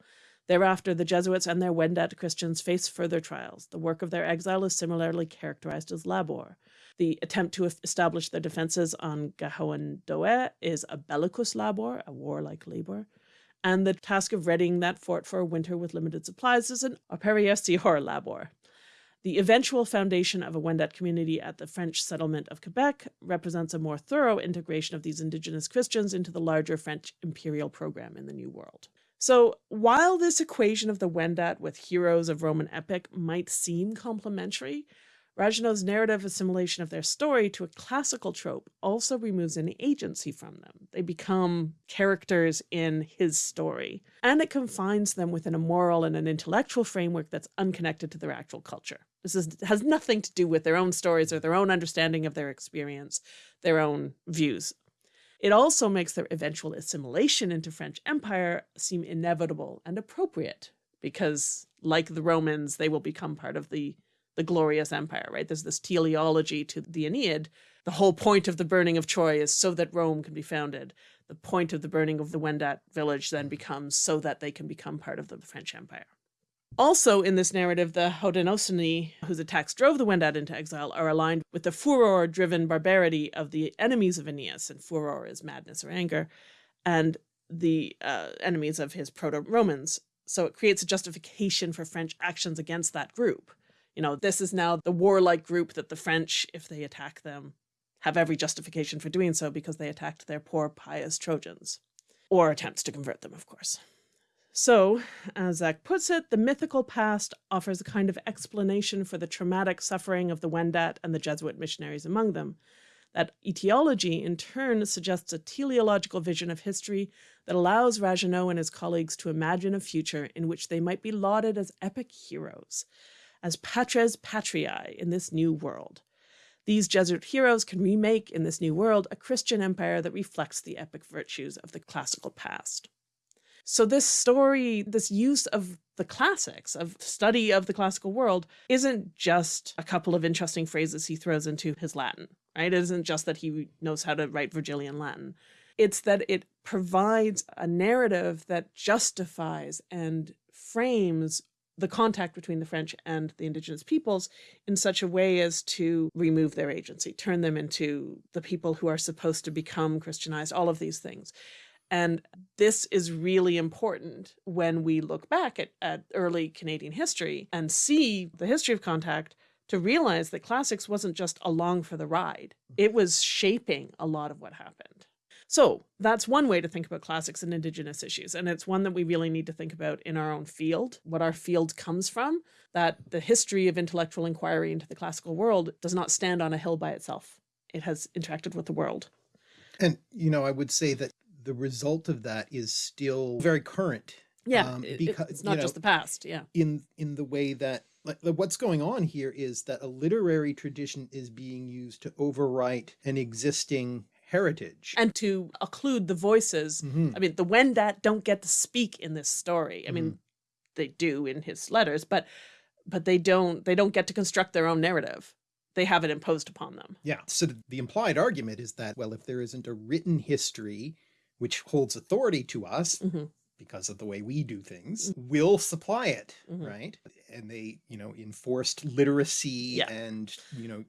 Thereafter, the Jesuits and their Wendat Christians face further trials. The work of their exile is similarly characterized as labor. The attempt to establish their defenses on Gahoendoe is a bellicus labor, a warlike labor and the task of readying that fort for a winter with limited supplies is an operosior labor. The eventual foundation of a Wendat community at the French settlement of Quebec represents a more thorough integration of these indigenous Christians into the larger French imperial program in the New World. So, while this equation of the Wendat with heroes of Roman epic might seem complementary, Ragueneau's narrative assimilation of their story to a classical trope also removes any agency from them. They become characters in his story, and it confines them within a moral and an intellectual framework that's unconnected to their actual culture. This is, has nothing to do with their own stories or their own understanding of their experience, their own views. It also makes their eventual assimilation into French Empire seem inevitable and appropriate because, like the Romans, they will become part of the the glorious empire, right? There's this teleology to the Aeneid. The whole point of the burning of Troy is so that Rome can be founded. The point of the burning of the Wendat village then becomes so that they can become part of the French Empire. Also, in this narrative, the Haudenosaunee, whose attacks drove the Wendat into exile, are aligned with the furor driven barbarity of the enemies of Aeneas, and furor is madness or anger, and the uh, enemies of his proto Romans. So it creates a justification for French actions against that group you know, this is now the warlike group that the French, if they attack them, have every justification for doing so because they attacked their poor pious Trojans, or attempts to convert them, of course. So, as Zach puts it, the mythical past offers a kind of explanation for the traumatic suffering of the Wendat and the Jesuit missionaries among them. That etiology, in turn, suggests a teleological vision of history that allows Ragueneau and his colleagues to imagine a future in which they might be lauded as epic heroes, as patres patriae in this new world. These Jesuit heroes can remake in this new world a Christian empire that reflects the epic virtues of the classical past. So this story, this use of the classics, of study of the classical world, isn't just a couple of interesting phrases he throws into his Latin, right? It isn't just that he knows how to write Virgilian Latin. It's that it provides a narrative that justifies and frames the contact between the French and the indigenous peoples in such a way as to remove their agency, turn them into the people who are supposed to become Christianized, all of these things. And this is really important when we look back at, at early Canadian history and see the history of contact to realize that classics wasn't just along for the ride. It mm-hmm. was shaping a lot of what happened. So that's one way to think about classics and Indigenous issues. And it's one that we really need to think about in our own field, what our field comes from, that the history of intellectual inquiry into the classical world does not stand on a hill by itself. It has interacted with the world. And, you know, I would say that the result of that is still very current. Yeah, um, because it's not just know, the past. Yeah. In in the way that like what's going on here is that a literary tradition is being used to overwrite an existing heritage and to occlude the voices. Mm-hmm. I mean, the Wendat don't get to speak in this story. I mm-hmm. mean, they do in his letters, but but they don't they don't get to construct their own narrative. They have it imposed upon them. Yeah. So the implied argument is that well, if there isn't a written history which holds authority to us, mm-hmm because of the way we do things mm-hmm. will supply it mm-hmm. right and they you know enforced literacy yeah. and you know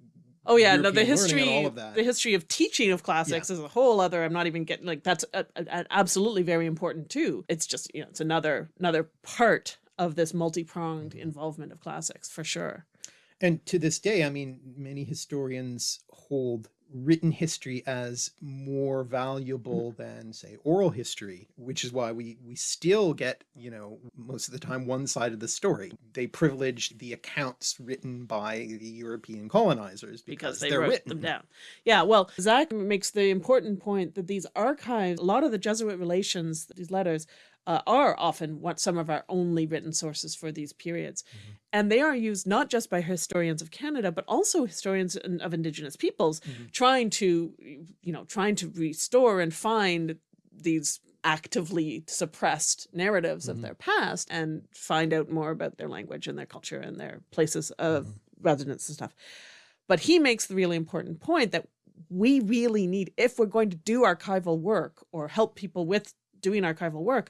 Oh yeah, European no, the history, the history of teaching of classics yeah. is a whole other. I'm not even getting like that's a, a, absolutely very important too. It's just you know it's another another part of this multi pronged mm-hmm. involvement of classics for sure. And to this day, I mean, many historians hold written history as more valuable mm-hmm. than say oral history which is why we we still get you know most of the time one side of the story they privilege the accounts written by the european colonizers because, because they wrote written. them down yeah well zach makes the important point that these archives a lot of the jesuit relations these letters uh, are often what some of our only written sources for these periods. Mm -hmm. And they are used not just by historians of Canada, but also historians of Indigenous peoples mm -hmm. trying to, you know, trying to restore and find these actively suppressed narratives mm -hmm. of mm-hmm. their past and find out more about their language and their culture and their places of mm-hmm. residence and stuff. But he makes the really important point that we really need, if we're going to do archival work or help people with doing archival work,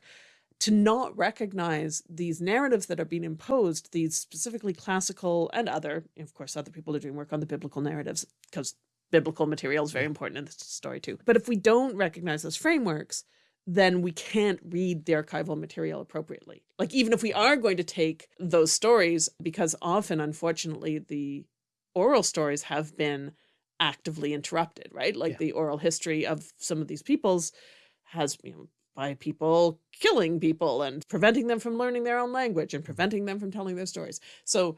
to not recognize these narratives that are being imposed, these specifically classical and other, of course, other people are doing work on the biblical narratives because biblical material is very important in this story too. But if we don't recognize those frameworks, then we can't read the archival material appropriately. Like even if we are going to take those stories, because often, unfortunately, the oral stories have been actively interrupted, right? Like yeah. the oral history of some of these peoples has you know, by people killing people and preventing them from learning their own language and preventing them from telling their stories. So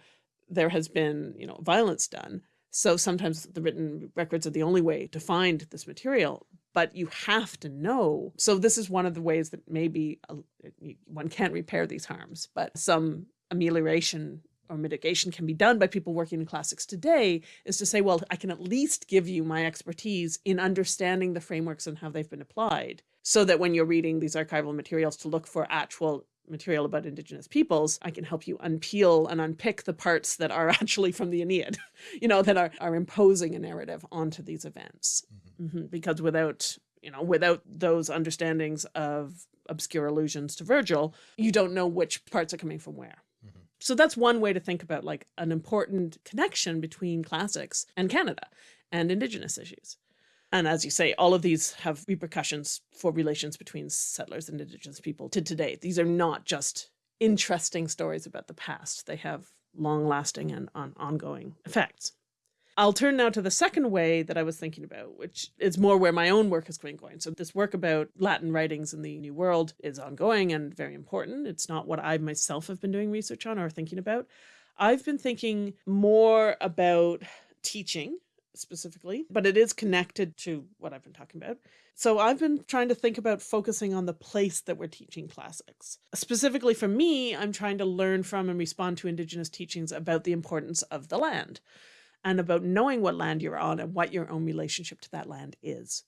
there has been, you know, violence done. So sometimes the written records are the only way to find this material, but you have to know. So this is one of the ways that maybe uh, one can't repair these harms, but some amelioration or mitigation can be done by people working in classics today is to say, well, I can at least give you my expertise in understanding the frameworks and how they've been applied so that when you're reading these archival materials to look for actual material about indigenous peoples, I can help you unpeel and unpick the parts that are <laughs> actually from the Aeneid, you know, that are, are imposing a narrative onto these events. Mm -hmm. Mm -hmm. Because without, you know, without those understandings of obscure allusions to Virgil, you don't know which parts are coming from where. So that's one way to think about like an important connection between classics and Canada and indigenous issues. And as you say, all of these have repercussions for relations between settlers and indigenous people to today. These are not just interesting stories about the past. They have long lasting and on ongoing effects. I'll turn now to the second way that I was thinking about, which is more where my own work has been going. So this work about Latin writings in the New World is ongoing and very important. It's not what I myself have been doing research on or thinking about. I've been thinking more about teaching specifically, but it is connected to what I've been talking about. So I've been trying to think about focusing on the place that we're teaching classics. Specifically for me, I'm trying to learn from and respond to Indigenous teachings about the importance of the land and about knowing what land you're on and what your own relationship to that land is.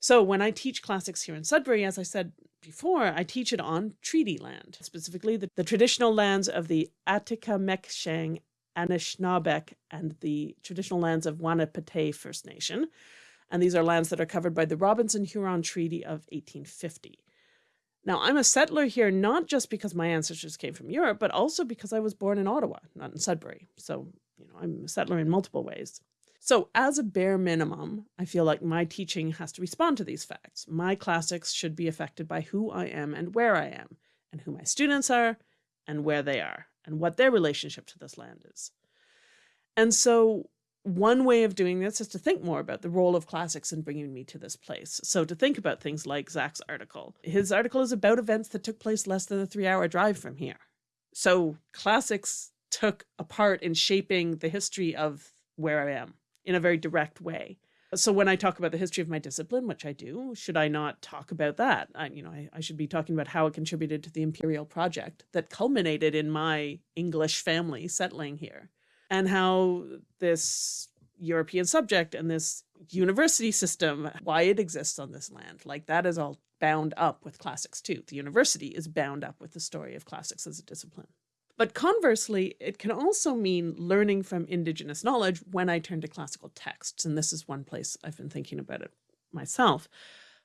So when I teach classics here in Sudbury, as I said before, I teach it on treaty land, specifically the, the traditional lands of the Atikameksheng Anishinaabeg and the traditional lands of Wahnapitae First Nation. And these are lands that are covered by the Robinson-Huron Treaty of 1850. Now, I'm a settler here not just because my ancestors came from Europe, but also because I was born in Ottawa, not in Sudbury. So, you know, I'm a settler in multiple ways. So as a bare minimum, I feel like my teaching has to respond to these facts. My classics should be affected by who I am and where I am, and who my students are and where they are and what their relationship to this land is. And so one way of doing this is to think more about the role of classics in bringing me to this place. So to think about things like Zach's article. His article is about events that took place less than a three hour drive from here. So classics took a part in shaping the history of where I am in a very direct way. So when I talk about the history of my discipline, which I do, should I not talk about that? I, you know, I, I should be talking about how it contributed to the imperial project that culminated in my English family settling here and how this European subject and this university system, why it exists on this land. Like that is all bound up with classics too. The university is bound up with the story of classics as a discipline. But conversely, it can also mean learning from indigenous knowledge when I turn to classical texts. And this is one place I've been thinking about it myself.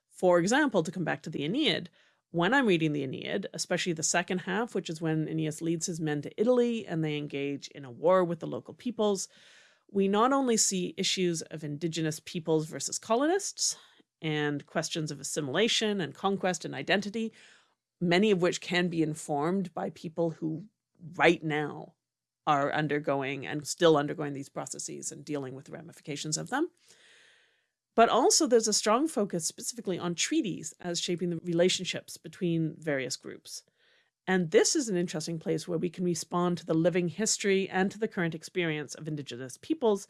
For example, to come back to the Aeneid, when I'm reading the Aeneid, especially the second half, which is when Aeneas leads his men to Italy and they engage in a war with the local peoples, we not only see issues of indigenous peoples versus colonists and questions of assimilation and conquest and identity, many of which can be informed by people who right now are undergoing and still undergoing these processes and dealing with the ramifications of them. But also there's a strong focus specifically on treaties as shaping the relationships between various groups. And this is an interesting place where we can respond to the living history and to the current experience of Indigenous peoples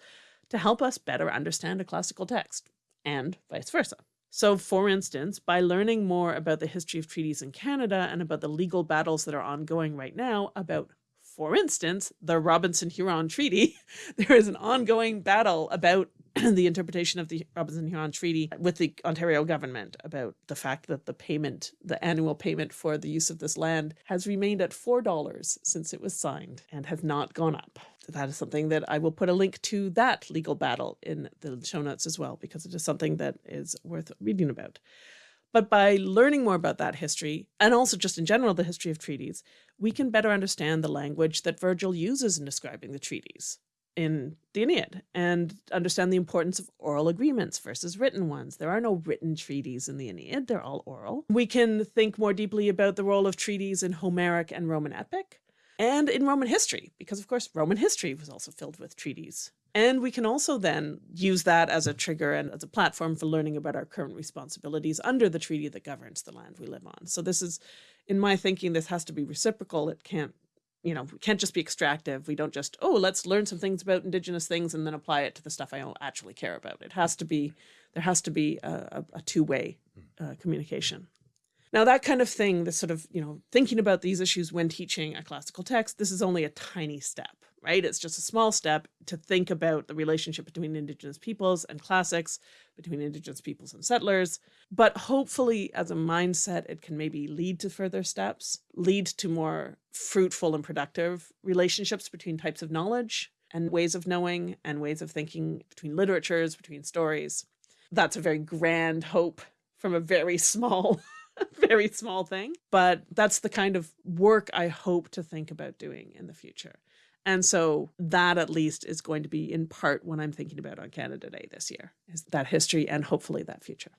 to help us better understand a classical text, and vice versa. So for instance, by learning more about the history of treaties in Canada and about the legal battles that are ongoing right now about, for instance, the Robinson-Huron Treaty, <laughs> there is an ongoing battle about <clears throat> the interpretation of the Robinson-Huron Treaty with the Ontario government about the fact that the payment, the annual payment for the use of this land has remained at $4 since it was signed and has not gone up. That is something that I will put a link to that legal battle in the show notes as well, because it is something that is worth reading about. But by learning more about that history, and also just in general the history of treaties, we can better understand the language that Virgil uses in describing the treaties in the Aeneid and understand the importance of oral agreements versus written ones. There are no written treaties in the Aeneid, they're all oral. We can think more deeply about the role of treaties in Homeric and Roman epic and in Roman history, because of course Roman history was also filled with treaties. And we can also then use that as a trigger and as a platform for learning about our current responsibilities under the treaty that governs the land we live on. So this is, in my thinking, this has to be reciprocal. It can't you know, we can't just be extractive. We don't just, oh, let's learn some things about indigenous things and then apply it to the stuff I don't actually care about. It has to be, there has to be a, a two-way uh, communication. Now that kind of thing, this sort of, you know, thinking about these issues when teaching a classical text, this is only a tiny step, right? It's just a small step to think about the relationship between indigenous peoples and classics, between indigenous peoples and settlers. But hopefully as a mindset, it can maybe lead to further steps, lead to more fruitful and productive relationships between types of knowledge and ways of knowing and ways of thinking between literatures, between stories. That's a very grand hope from a very <laughs> small very small thing, but that's the kind of work I hope to think about doing in the future. And so that at least is going to be in part what I'm thinking about on Canada Day this year, is that history and hopefully that future.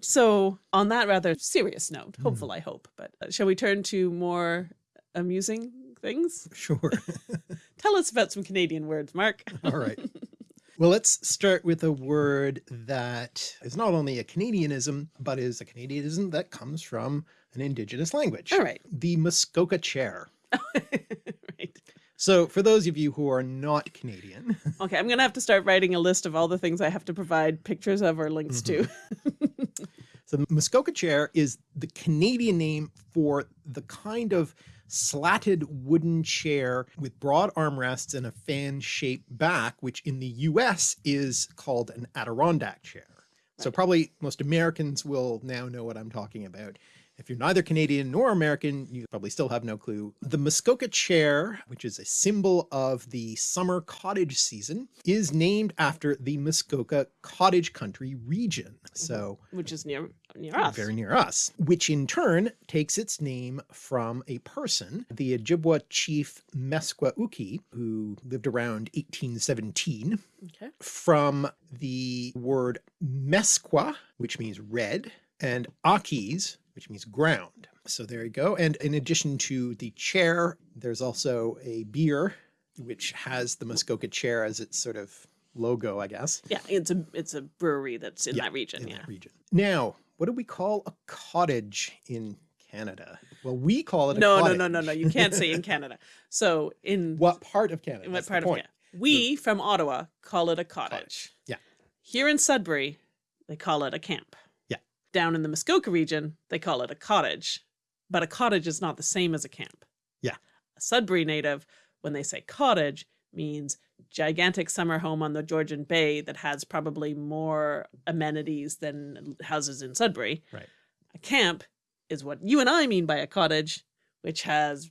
So on that rather serious note, hmm. hopeful mm. I hope, but uh, shall we turn to more amusing things? Sure. <laughs> <laughs> Tell us about some Canadian words, Mark. <laughs> All right. Well, let's start with a word that is not only a Canadianism, but is a Canadianism that comes from an indigenous language. All right. The Muskoka chair. So for those of you who are not Canadian. <laughs> okay, I'm going to have to start writing a list of all the things I have to provide pictures of or links mm -hmm. to. <laughs> so the Muskoka chair is the Canadian name for the kind of slatted wooden chair with broad armrests and a fan-shaped back, which in the US is called an Adirondack chair. So probably most Americans will now know what I'm talking about. If you're neither Canadian nor American, you probably still have no clue. The Muskoka chair, which is a symbol of the summer cottage season, is named after the Muskoka cottage country region. Mm-hmm. So, which is near near us. Very near us, which in turn takes its name from a person, the Ojibwa chief Meskwauki, who lived around 1817, okay. from the word Mesqua, which means red, and Akis, which means ground. So there you go. And in addition to the chair, there's also a beer, which has the Muskoka chair as its sort of logo, I guess. Yeah, it's a it's a brewery that's in yeah, that region. In yeah. that region. Now, what do we call a cottage in Canada? Well, we call it a cottage. no, no, no, no, no. You can't say in <laughs> Canada. So in what part of Canada? In what part of Canada? We from Ottawa call it a cottage. cottage. Yeah. Here in Sudbury, they call it a camp. Down in the Muskoka region, they call it a cottage, but a cottage is not the same as a camp. Yeah. A Sudbury native, when they say cottage, means gigantic summer home on the Georgian Bay that has probably more amenities than houses in Sudbury. Right. A camp is what you and I mean by a cottage, which has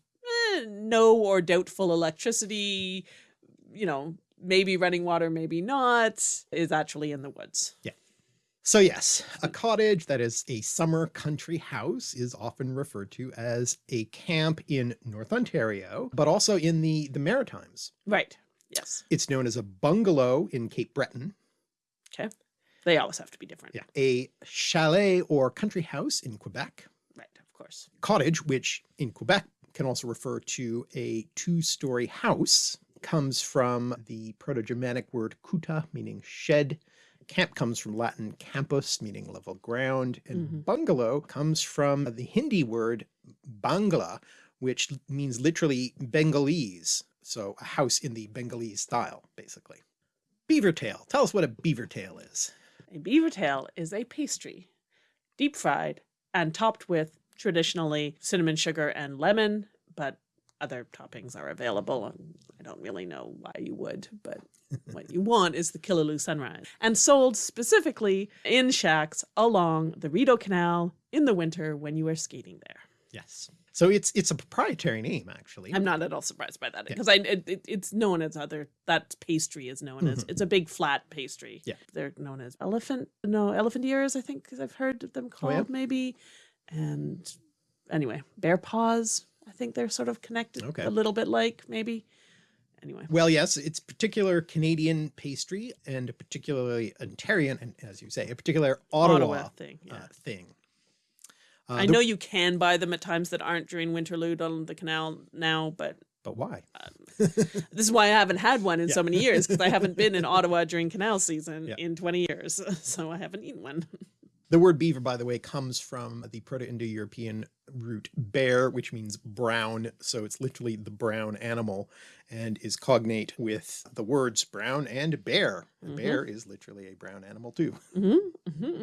eh, no or doubtful electricity, you know, maybe running water, maybe not, is actually in the woods. Yeah. So yes, a cottage that is a summer country house is often referred to as a camp in North Ontario, but also in the, the Maritimes. Right. Yes. It's known as a bungalow in Cape Breton. Okay. They always have to be different. Yeah. A chalet or country house in Quebec. Right. Of course. Cottage, which in Quebec can also refer to a two-story house, comes from the Proto-Germanic word kuta, meaning shed, Camp comes from Latin campus, meaning level ground, and mm -hmm. bungalow comes from the Hindi word bangla, which means literally Bengalese. So a house in the Bengalese style, basically. Beaver tail. Tell us what a beaver tail is. A beaver tail is a pastry deep fried, and topped with traditionally cinnamon sugar and lemon, but other toppings are available. And I don't really know why you would, but <laughs> what you want is the Killaloe sunrise. And sold specifically in shacks along the Rideau Canal in the winter when you are skating there. Yes. So it's it's a proprietary name actually. I'm not at all surprised by that because I it, it, it's known as other that pastry is known as it's a big flat pastry. Yeah. they're known as elephant no elephant ears. I think I've heard them oh, called yeah? maybe, and anyway, bear paws. I think they're sort of connected Okay. a little bit like maybe. Anyway, Well, yes, it's particular Canadian pastry and a particularly Ontarian, and as you say, a particular Ottawa, Ottawa thing, yeah. uh, thing. Uh, I know you can buy them at times that aren't during Winterlude on the canal now, but but why? <laughs> this is why I haven't had one in so many years because I haven't been in Ottawa during canal season <laughs> Yeah. in 20 years. <laughs> So I haven't eaten one. The word beaver, by the way, comes from the Proto-Indo-European root bear, which means brown. So it's literally the brown animal and is cognate with the words brown and bear. A Mhm. bear is literally a brown animal too. hmm hmm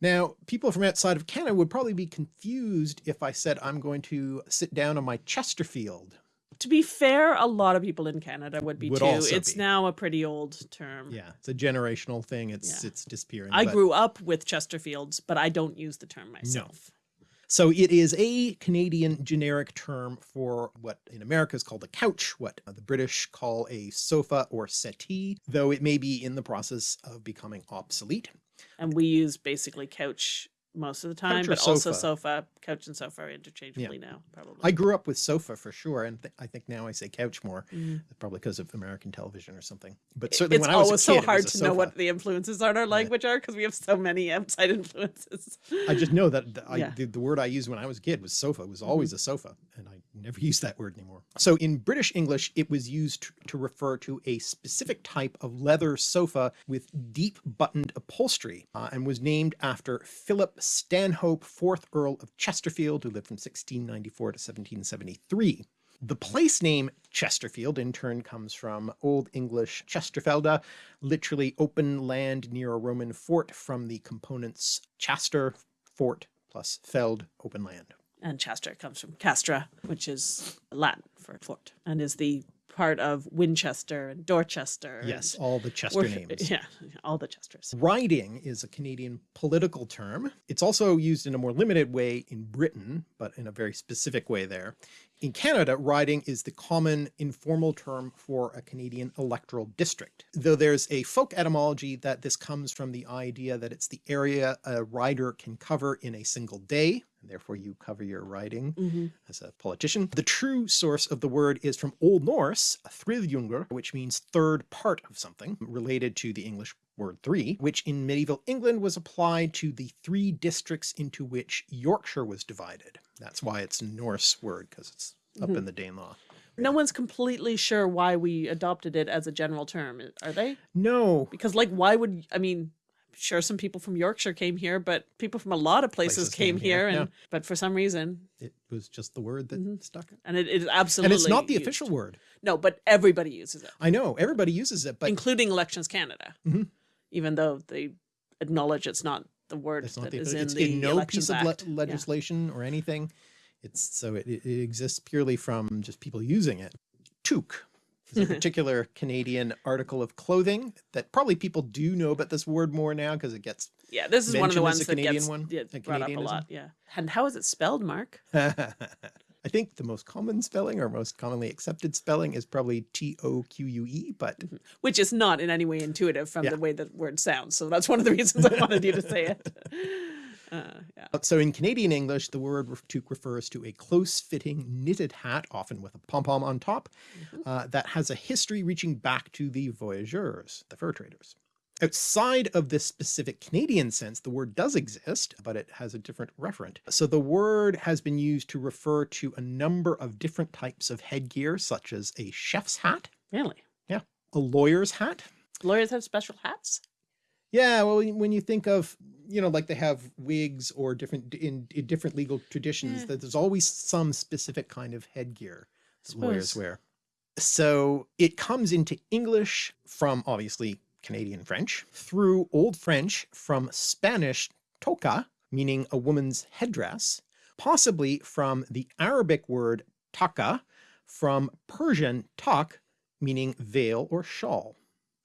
Now, people from outside of Canada would probably be confused if I said I'm going to sit down on my Chesterfield. To be fair, a lot of people in Canada would be Would too. It's be. now a pretty old term. Yeah, it's a generational thing. It's Yeah. it's disappearing. I grew up with Chesterfields, but I don't use the term myself. No. So it is a Canadian generic term for what in America is called a couch, what uh, the British call a sofa or settee, though it may be in the process of becoming obsolete. And we use basically couch most of the time, but also sofa. sofa. Couch and sofa are interchangeably now, probably. I grew up with sofa for sure, and th- I think now I say couch more, Mhm. probably because of American television or something. But certainly It's when I was a always kid, so hard a to know what the influences on our language are because we have so many outside <laughs> influences. I just know that the, I, Yeah. the, the word I used when I was a kid was sofa. It was Mm-hmm. always a sofa, and I never <laughs> use that word anymore. So in British English, it was used to, to refer to a specific type of leather sofa with deep buttoned upholstery, uh, and was named after Philip Stanhope, fourth Earl of Chesterfield, who lived from 1694 to 1773. The place name Chesterfield in turn comes from Old English Chesterfelda, literally open land near a Roman fort from the components Chester, fort, plus feld, open land. and Chester comes from castra, which is Latin for fort, and is the part of Winchester and Dorchester. Yes, and all the Chester names. <laughs> Yeah, all the Chesters. Riding is a Canadian political term. It's also used in a more limited way in Britain, but in a very specific way there. In Canada, riding is the common informal term for a Canadian electoral district, though there's a folk etymology that this comes from the idea that it's the area a rider can cover in a single day, and therefore you cover your riding hmm as a politician. The true source of the word is from Old Norse, thriðjungur, which means third part of something, related to the English word three, which in medieval England was applied to the three districts into which Yorkshire was divided. That's why it's Norse word, because it's up in the Danelaw. No one's completely sure why we adopted it as a general term, are they? No, Because, like, why would I mean? Sure, some people from Yorkshire came here, but people from a lot of places, Places came, came here, and yeah. but for some reason, it was just the word that stuck. and it is absolutely And it's not the used. official word. No, but everybody uses it, I know, everybody uses it, but including Elections Canada, Mhm. even though they acknowledge it's not the word it's not that the, is in it's the in no Elections piece of le- Act. Yeah. legislation or anything. It's so it, it it exists purely from just people using it. Toque is a <laughs> particular Canadian article of clothing that probably people do know about this word more now because it gets. Yeah, this is one of the ones that gets one? yeah, A brought up a lot. Yeah, and how is it spelled, Mark? <laughs> I think the most common spelling or most commonly accepted spelling is probably T O Q U E, but mm-hmm. Which is not in any way intuitive from Yeah. the way the word sounds. So that's one of the reasons I wanted you to say it. <laughs> Uh, yeah. So in Canadian English, the word toque refers to a close-fitting knitted hat, often with a pom-pom on top, uh, that has a history reaching back to the voyageurs, the fur traders. Outside of this specific Canadian sense, the word does exist, but it has a different referent. So the word has been used to refer to a number of different types of headgear, such as a chef's hat, Really? yeah, a lawyer's hat, Lawyers have special hats? Yeah, well, when you think of, you know, like they have wigs or different in, in different legal traditions, Yeah. that there's always some specific kind of headgear that lawyers wear. So it comes into English from obviously Canadian French through Old French from Spanish toca, meaning a woman's headdress, possibly from the Arabic word taka, from Persian tak, meaning veil or shawl.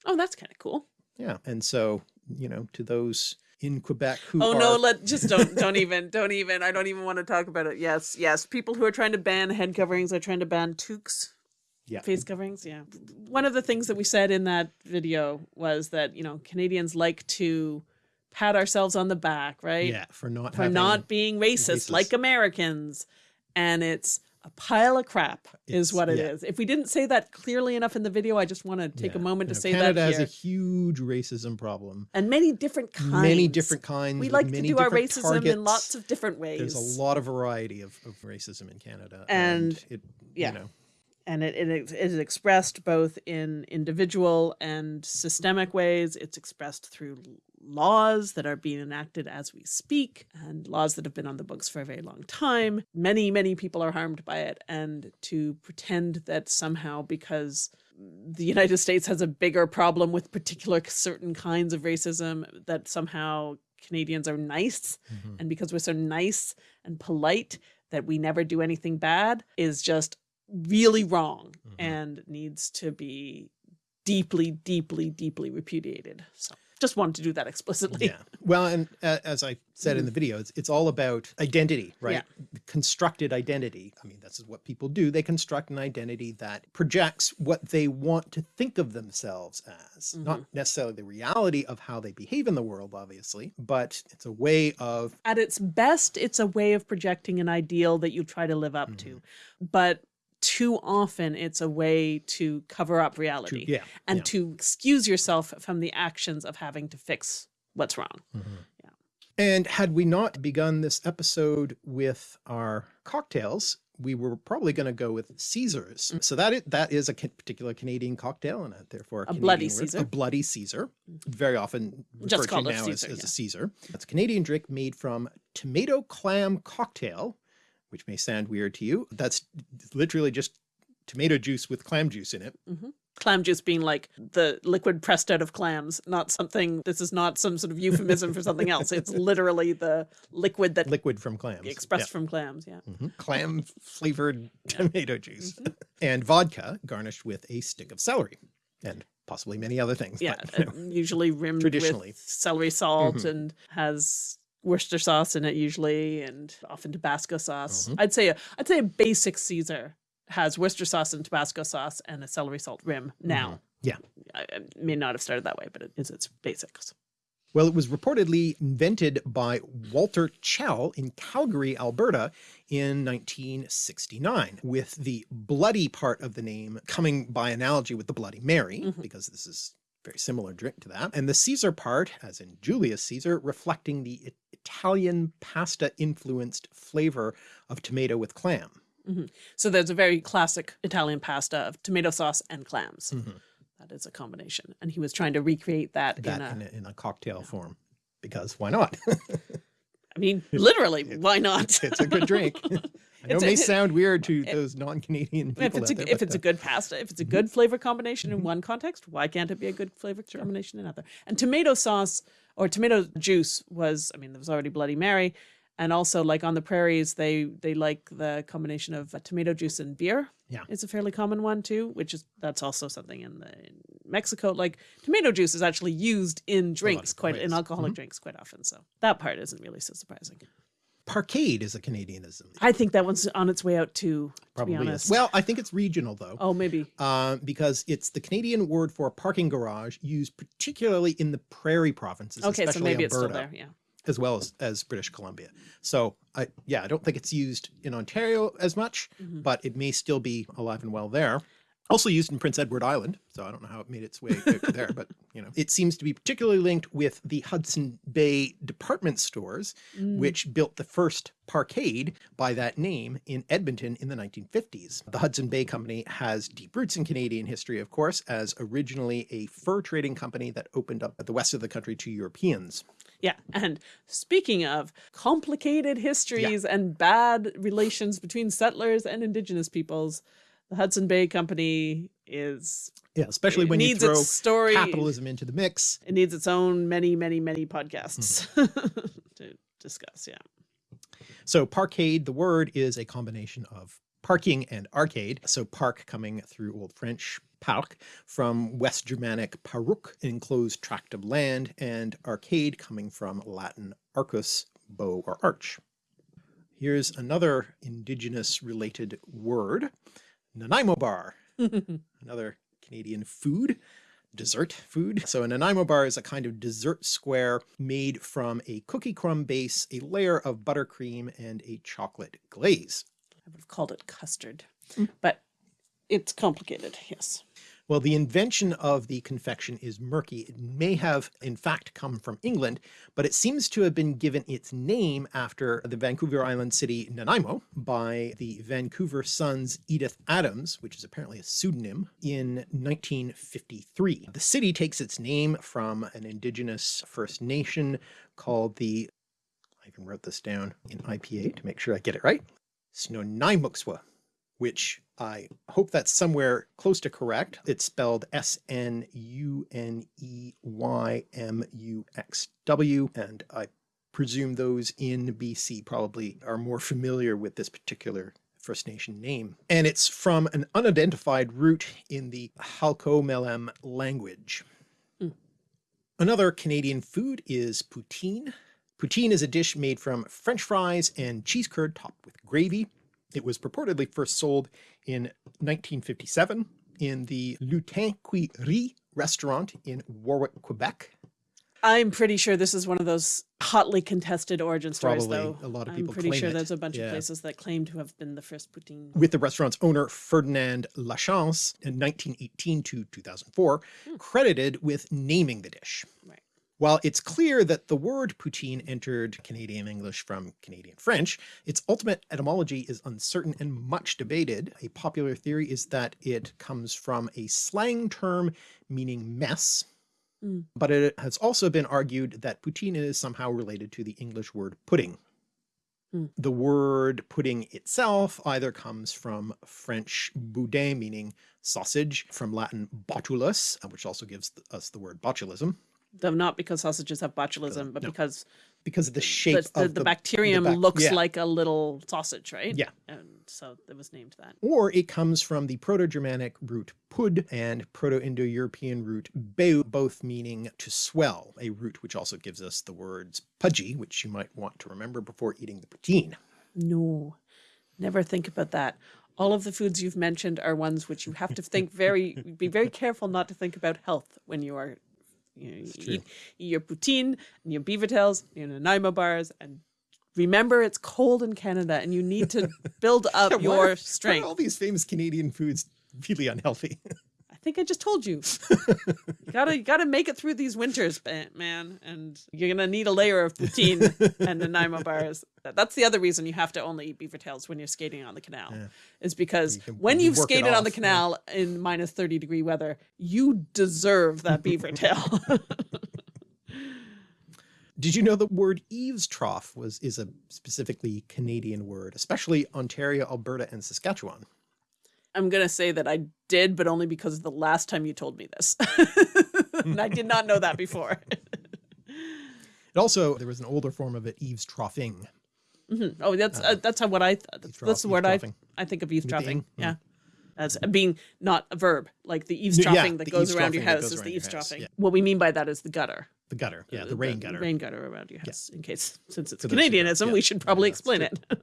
Oh, that's kind of cool. Yeah. And so, you know, to those in Quebec who Oh no, let just don't <laughs> don't even don't even I don't even want to talk about it. Yes, yes. People who are trying to ban head coverings are trying to ban toques. Yeah. Face coverings, yeah. One of the things that we said in that video was that, you know, Canadians like to pat ourselves on the back, right? yeah, for not For not being racist, racist. like Americans. And it's a pile of crap is It's- what it is. yeah. If we didn't say that clearly enough in the video, I just want to take yeah, a moment you to know, say Canada that Canada has a huge racism problem. and many different kinds. Many different kinds. We like to do our racism in lots of different ways. There's a lot of variety of, of racism in Canada. And- it, yeah. you know, and it, it it is expressed both in individual and systemic ways. It's expressed through laws that are being enacted as we speak and laws that have been on the books for a very long time. Many, many people are harmed by it. And to pretend that somehow because the United States has a bigger problem with particular certain kinds of racism, that somehow Canadians are nice mhm. and because we're so nice and polite that we never do anything bad is just really wrong Mhm. and needs to be deeply deeply deeply repudiated so just wanted to do that explicitly yeah. Well, and uh, as I said in the video, it's, it's all about identity, right? Yeah. Constructed identity. I mean, this is what people do. They construct an identity that projects what they want to think of themselves as, not necessarily the reality of how they behave in the world, obviously, but it's a way of at its best it's a way of projecting an ideal that you try to live up to but too often it's a way to cover up reality yeah, and yeah. to excuse yourself from the actions of having to fix what's wrong mm-hmm. Yeah. And had we not begun this episode with our cocktails, we were probably going to go with Caesars. Mm. So that is, that is a particular Canadian cocktail and a, therefore a, A bloody word. Caesar. A bloody Caesar, mm. very often Just referred called to now Caesar, as, as yeah. a Caesar. That's a Canadian drink made from tomato clam cocktail, which may sound weird to you. That's literally just tomato juice with clam juice in it. clam juice being like the liquid pressed out of clams, not something, this is not some sort of euphemism for something else. It's <laughs> literally the liquid that Liquid from clams. expressed from clams. Yeah. Mhm. Clam flavored tomato juice and vodka garnished with a stick of celery and possibly many other things. Yeah. but, you know, usually rimmed Traditionally. with celery salt Mhm. and has Worcester sauce in it usually and often Tabasco sauce. Mhm. I'd say a, I'd say a basic Caesar has Worcester sauce and Tabasco sauce and a celery salt rim now. Yeah. I, I may not have started that way, but it is its basics. well, it was reportedly invented by Walter Chell in Calgary, Alberta in 1969, with the bloody part of the name coming by analogy with the Bloody Mary, Mhm. because this is very similar drink to that. And the Caesar part, as in Julius Caesar, reflecting the Italian pasta influenced flavor of tomato with clam. So there's a very classic Italian pasta of tomato sauce and clams. Mhm. That is a combination. And he was trying to recreate that, That in a, in a, in a cocktail form, because why not? <laughs> I mean, literally, why not? it's a good drink. <laughs> <laughs> I know It's it may sound weird to those non-Canadian people if it's a, there, if it's uh, a good pasta, if it's a good flavor combination in one context, why can't it be a good flavor combination in another? And tomato sauce or tomato juice was, I mean, there was already Bloody Mary, and also like on the prairies, they they like the combination of uh, tomato juice and beer. Yeah. it's a fairly common one too, which is that's also something in the in Mexico. Like tomato juice is actually used in drinks quite in ways. alcoholic Mhm. drinks quite often. So that part isn't really so surprising. Parkade is a Canadianism. I think that one's on its way out too. To Probably be honest. is. Well, I think it's regional though, oh maybe. uh, because it's the Canadian word for a parking garage used particularly in the prairie provinces, Okay, so especially maybe it's Alberta, still there. Yeah. as well as, as British Columbia. So I, yeah, I don't think it's used in Ontario as much, Mhm. but it may still be alive and well there. Also used in Prince Edward Island, so I don't know how it made its way <laughs> there, but you know, it seems to be particularly linked with the Hudson Bay department stores, Mm. which built the first parkade by that name in Edmonton in the 1950s. The Hudson Bay Company has deep roots in Canadian history, of course, as originally a fur trading company that opened up at the west of the country to Europeans. Yeah. And speaking of complicated histories and bad relations between settlers and indigenous peoples, the Hudson Bay Company is Yeah, especially when you needs throw its story. capitalism into the mix. It needs its own many, many, many podcasts Hmm. <laughs> to discuss. Yeah. So parkade, the word is a combination of parking and arcade. So park coming through Old French park from West Germanic paruk, enclosed tract of land, and arcade coming from Latin arcus, bow or arch. Here's another indigenous related word, Nanaimo bar, <laughs> another Canadian food dessert food. So a Nanaimo bar is a kind of dessert square made from a cookie crumb base, a layer of buttercream, and a chocolate glaze. I would have called it custard, mm. but it's complicated. Yes. Well, the invention of the confection is murky. It may have in fact come from England, but it seems to have been given its name after the Vancouver Island city Nanaimo by the Vancouver Sun's Edith Adams, which is apparently a pseudonym, in 1953. The city takes its name from an indigenous First Nation called the, I even wrote this down in IPA to make sure I get it right, Snuneymuxw which I hope that's somewhere close to correct. It's spelled S-N-U-N-E-Y-M-U-X-W, and I presume those in BC probably are more familiar with this particular First Nation name. And it's from an unidentified root in the Halkomelem language. Mm. Another Canadian food is poutine. Poutine is a dish made from French fries and cheese curd topped with gravy. It was purportedly first sold in 1957 in the Lutin qui rit restaurant in Warwick, Quebec. I'm pretty sure this is one of those hotly contested origin stories, Probably though. a lot of people. I'm pretty sure it. there's a bunch Yeah. of places that claim to have been the first poutine. with the restaurant's owner Ferdinand Lachance in 1918 to 2004, hmm. credited with naming the dish. Right. While it's clear that the word poutine entered Canadian English from Canadian French, its ultimate etymology is uncertain and much debated. A popular theory is that it comes from a slang term meaning mess, Mm. but it has also been argued that poutine is somehow related to the English word pudding. Hmm. The word pudding itself either comes from French boudin meaning sausage, from Latin botulus, uh, which also gives us the word botulism, Though not because sausages have botulism, but no. because because of the shape the, the, of the bacterium bac- looks yeah. like a little sausage, right? Yeah. And so it was named that. or it comes from the Proto-Germanic root pud and Proto-Indo-European root beu, both meaning to swell, a root which also gives us the words pudgy, which you might want to remember before eating the poutine. No, never think about that. All of the foods you've mentioned are ones which you have to think very, be very careful not to think about health when you are, you, know, you eat, eat your poutine and your beaver tails, your Nanaimo bars, and remember it's cold in Canada and you need to <laughs> build up Yeah, are- your why are strength. all these famous Canadian foods really unhealthy? <laughs> I think I just told you. you gotta you gotta make it through these winters, man, and you're gonna need a layer of poutine and the Nanaimo bars. That's the other reason you have to only eat beaver tails when you're skating on the canal, Yeah. is because You can- when you it skated on the off, yeah. canal in minus thirty degree weather, you deserve that beaver <laughs> tail. Did you know the word eaves trough was is a specifically Canadian word, especially Ontario, Alberta, and Saskatchewan? I'm gonna say that I did, but only because of the last time you told me this, <laughs> and I did not know that before. <laughs> It also, there was an older form of it, eaves troughing. Mhm. Oh, that's uh, that's how what I th- that's Eavesdrop- the word I. I think of eavesdropping. ing? Yeah, as being not a verb, like the yeah, eavesdropping that the goes around your house is the eavesdropping. yeah. What we mean by that is the gutter. The gutter, yeah, Uh, the rain gutter. rain gutter around your house. In case, since it's For those who don't, Canadianism, yeah. we should probably Yeah, explain it. <laughs>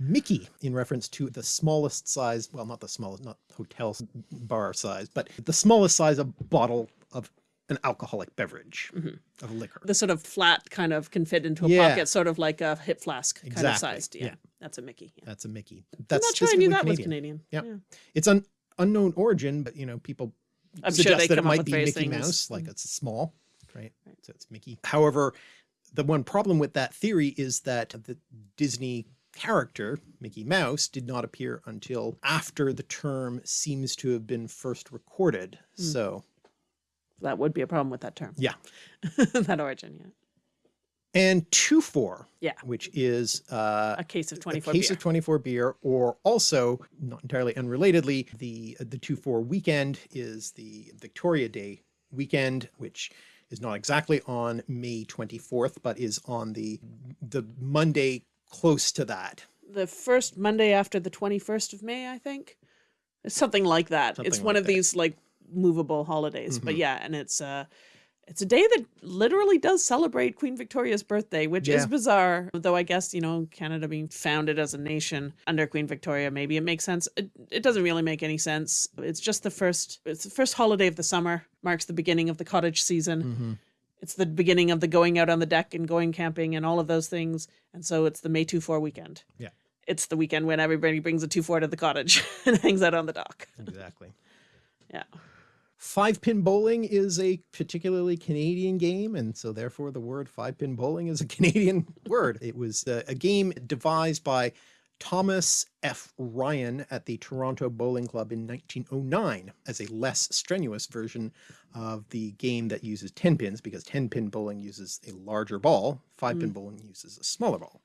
Mickey, in reference to the smallest size, well, not the smallest, not hotel bar size, but the smallest size of bottle of an alcoholic beverage, mm-hmm. of liquor. the sort of flat kind of can fit into a Yeah. pocket, sort of like a hip flask kind of Exactly, sized. Yeah, yeah. that's a Mickey. Yeah. That's a Mickey. That's I'm not sure I knew that was Canadian. Canadian. Yep. It's an unknown origin, but you know, people I'm sure suggest they that it might be Mickey things. Mouse, like mm-hmm. it's small, right? So it's Mickey. However, the one problem with that theory is that the Disney character, Mickey Mouse, did not appear until after the term seems to have been first recorded. Hmm. So, That would be a problem with that term. yeah. <laughs> that origin, yeah. And 2-4, Yeah. which is uh, A case of a 24 case beer. of 24 beer, or also, not entirely unrelatedly, the the 2-4 weekend is the Victoria Day weekend, which is not exactly on May 24th, but is on the, the Monday close to that. The first Monday after the 21st of May, I think. It's something like that. it's Something one of that. these like movable holidays. But Mhm. yeah, and it's uh it's a day that literally does celebrate Queen Victoria's birthday, which is bizarre. Though I guess, you know, Canada being founded as a nation under Queen Victoria, maybe it makes sense. It, it doesn't really make any sense. It's just the first it's the first holiday of the summer, marks the beginning of the cottage season. Mm-hmm. It's the beginning of the going out on the deck and going camping and all of those things. And so it's the May 2 4 weekend. Yeah. It's the weekend when everybody brings a 2 4 to the cottage <laughs> and hangs out on the dock. Exactly. Yeah. Five pin bowling is a particularly Canadian game, and so therefore the word five pin bowling is a <laughs> Canadian word. It was uh, a game devised by Thomas F. Ryan at the Toronto Bowling Club in 1909 as a less strenuous version of the game that uses 10 pins because 10 pin bowling uses a larger ball, five pin bowling uses a smaller ball.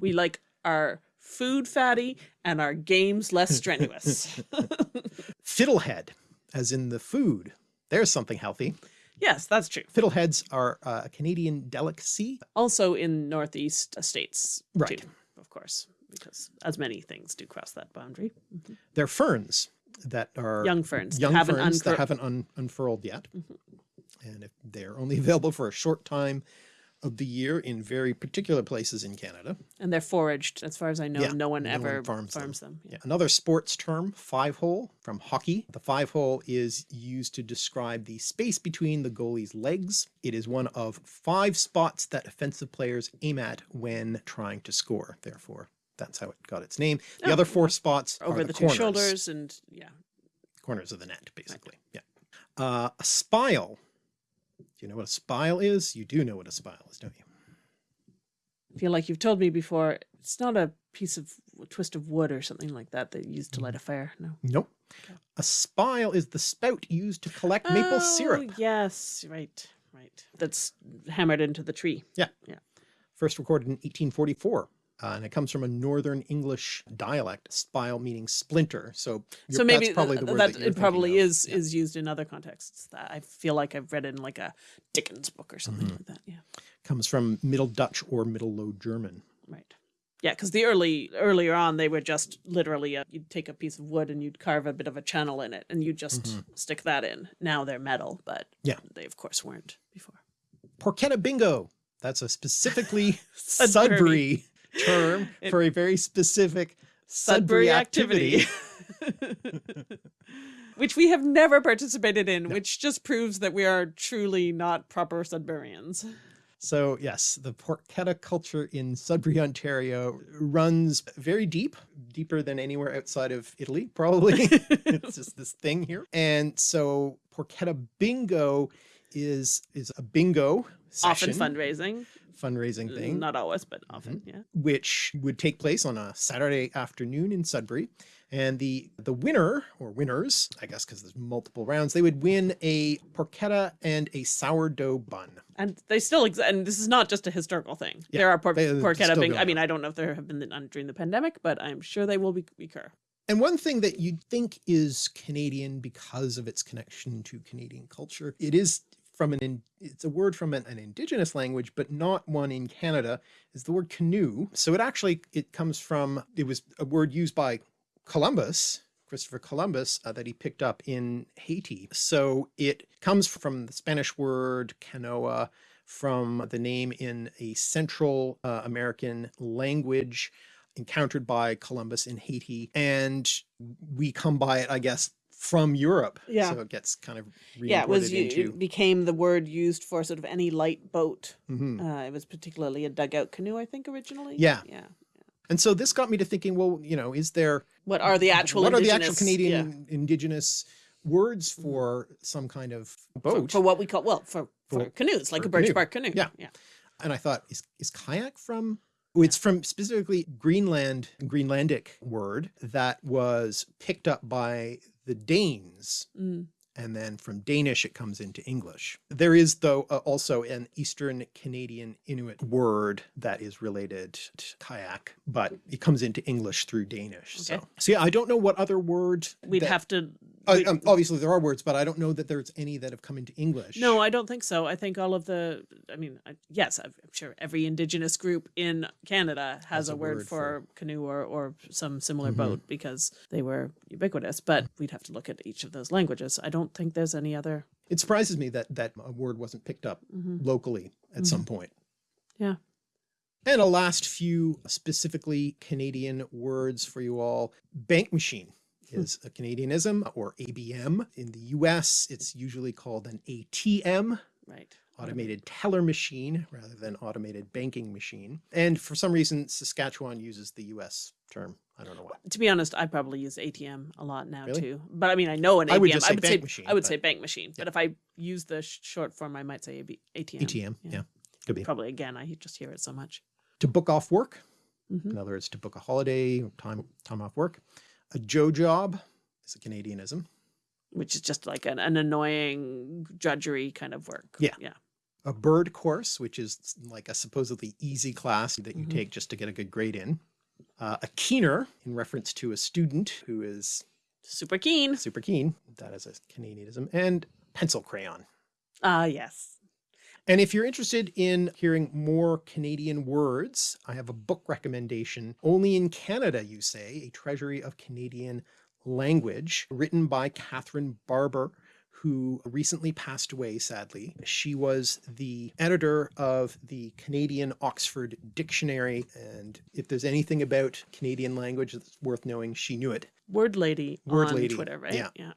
We like our food fatty and our games less strenuous. <laughs> Fiddlehead, as in the food, there's something healthy. yes, that's true. Fiddleheads are uh, a Canadian delicacy. Also in Northeast states, Right. too, of course, because as many things do cross that boundary. They're ferns that are Young ferns that young haven't ferns that haven't un unfurled yet. Mhm. And if they're only <laughs> available for a short time of the year in very particular places in Canada. And they're foraged. As far as I know, Yeah, no one no one ever farms farms, them. them. Yeah. Another sports term, five hole from hockey. The five hole is used to describe the space between the goalie's legs. It is one of five spots that offensive players aim at when trying to score. Therefore, that's how it got its name. The Oh, other four spots Over are the, the, two corners. shoulders and yeah. corners of the net, basically. Yeah. Uh, a spile. Do you know what a spile is? You do know what a spile is, don't you? I feel like you've told me before, it's not a piece of a twist of wood or something like that that used to light a fire. No. Nope. Okay. A spile is the spout used to collect maple Oh, syrup. Yes, right, right. That's hammered into the tree. Yeah. Yeah. First recorded in 1844. Uh, and it comes from a Northern English dialect, spile meaning splinter. So, so maybe that's probably the word that, that, it probably of. is Yeah. is used in other contexts. That I feel like I've read in like a Dickens book or something Mhm. like that. Yeah, Comes from Middle Dutch or Middle Low German. right. Yeah, because the early earlier on they were just literally a, you'd take a piece of wood and you'd carve a bit of a channel in it and you just Mhm. stick that in. Now they're metal, but Yeah. they of course weren't before. Porchetta bingo. That's a specifically <laughs> Sudbury. Term It- <laughs> for a very specific Sudbury, Sudbury activity. activity. <laughs> which we have never participated in, which just proves that we are truly not proper Sudburians. So yes, the porchetta culture in Sudbury, Ontario runs very deep, deeper than anywhere outside of Italy, probably. <laughs> it's just this thing here. And so porchetta bingo is is a bingo Often fundraising. Fundraising thing, Not always, but mm-hmm. often, yeah. which would take place on a Saturday afternoon in Sudbury. And the the winner or winners, I guess because there's multiple rounds, they would win a porchetta and a sourdough bun. And they still exist. And this is not just a historical thing. Yeah, there are por- they- porchetta bing- I mean, I don't know if there have been none during the pandemic, but I'm sure they will be recur. And one thing that you'd think is Canadian because of its connection to Canadian culture, it is from an, it's a word from an, an indigenous language, but not one in Canada, is the word canoe. So it actually, it comes from, it was a word used by Columbus, Christopher Columbus, uh, that he picked up in Haiti. So it comes from the Spanish word canoa, from the name in a Central uh, American language encountered by Columbus in Haiti. And we come by it, I guess, from Europe. Yeah. So it gets kind of Yeah, it was into. it became the word used for sort of any light boat. Mhm. Uh, it was particularly a dugout canoe, I think, originally. Yeah. Yeah. And so this got me to thinking, well, you know, is there What are the actual what are the actual Canadian indigenous words for some kind of yeah, for, boat? for what we call well for, for, For- canoes like for a birch canoe. bark canoe. Yeah. yeah. and I thought, is, is kayak from? Oh, it's from specifically Greenland, Greenlandic word that was picked up by the Danes. Mm. And then from Danish, it comes into English. There is, though, uh, also an Eastern Canadian Inuit word that is related to kayak, but it comes into English through Danish. So, Okay. so yeah, I don't know what other word We'd have to Uh, um, obviously there are words, but I don't know that there's any that have come into English. No, I don't think so. I think all of the, I mean, I, yes, I'm sure every Indigenous group in Canada has, a, word, for, canoe or, or some similar Mhm. boat because they were ubiquitous, but we'd have to look at each of those languages. I don't think there's any other. It surprises me that that a word wasn't picked up Mhm. locally at some point. Yeah. And a last few specifically Canadian words for you all. Bank machine is a Canadianism or ABM. In the US, it's usually called an ATM, Right. automated teller machine rather than automated banking machine. And for some reason, Saskatchewan uses the US term. I don't know why. To be honest, I probably use ATM a lot now Really? too. But I mean, I know an ATM. I would say bank say machine, I would but- say bank machine. But if I use the short form, I might say AB, ATM. ATM, yeah, could be. Probably again, I just hear it so much. To book off work, Mhm. in other words, to book a holiday, time time off work. A Joe job is a Canadianism. Which is just like an, an annoying drudgery kind of work. Yeah. Yeah. A bird course, which is like a supposedly easy class that you Mhm. take just to get a good grade in. Uh, a keener, in reference to a student who is Super keen. super keen. That is a Canadianism. And pencil crayon. Ah, yes. And if you're interested in hearing more Canadian words, I have a book recommendation. Only in Canada, you say, A Treasury of Canadian Language, written by Katherine Barber, who recently passed away, sadly. She was the editor of the Canadian Oxford Dictionary. And if there's anything about Canadian language that's worth knowing, she knew it. Word lady Word on lady, Twitter, right? yeah. Yeah.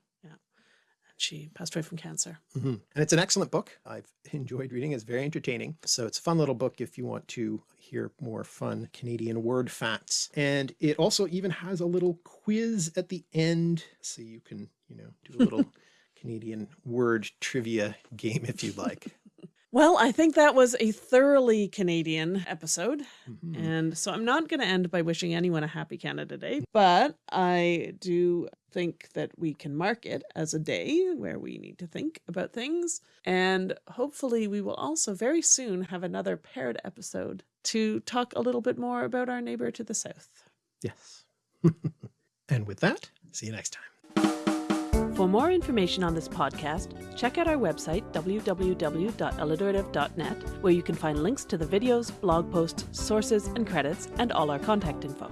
She passed away from cancer. Mhm. And it's an excellent book. I've enjoyed reading. It's very entertaining. So it's a fun little book if you want to hear more fun Canadian word facts. And it also even has a little quiz at the end. So you can, you know, do a little <laughs> Canadian word trivia game if you'd like. Well, I think that was a thoroughly Canadian episode. Mhm. And so I'm not going to end by wishing anyone a happy Canada Day, but I do think that we can mark it as a day where we need to think about things. And hopefully, we will also very soon have another paired episode to talk a little bit more about our neighbor to the south. Yes. <laughs> and with that, see you next time. For more information on this podcast, check out our website, www.alliterative.net, where you can find links to the videos, blog posts, sources, and credits, and all our contact info.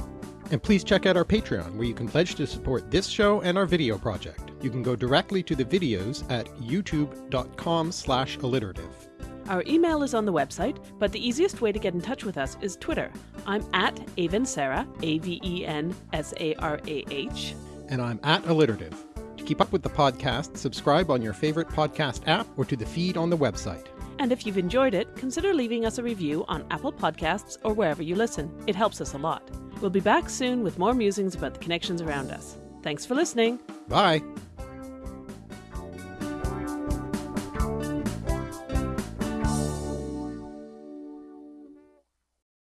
And please check out our Patreon, where you can pledge to support this show and our video project. You can go directly to the videos at youtube.com slash alliterative. Our email is on the website, but the easiest way to get in touch with us is Twitter. I'm at Aven Sarah, A V E N S A R A H. And I'm at alliterative. To keep up with the podcast, subscribe on your favorite podcast app or to the feed on the website. And if you've enjoyed it, consider leaving us a review on Apple Podcasts or wherever you listen. It helps us a lot. We'll be back soon with more musings about the connections around us. Thanks for listening. Bye!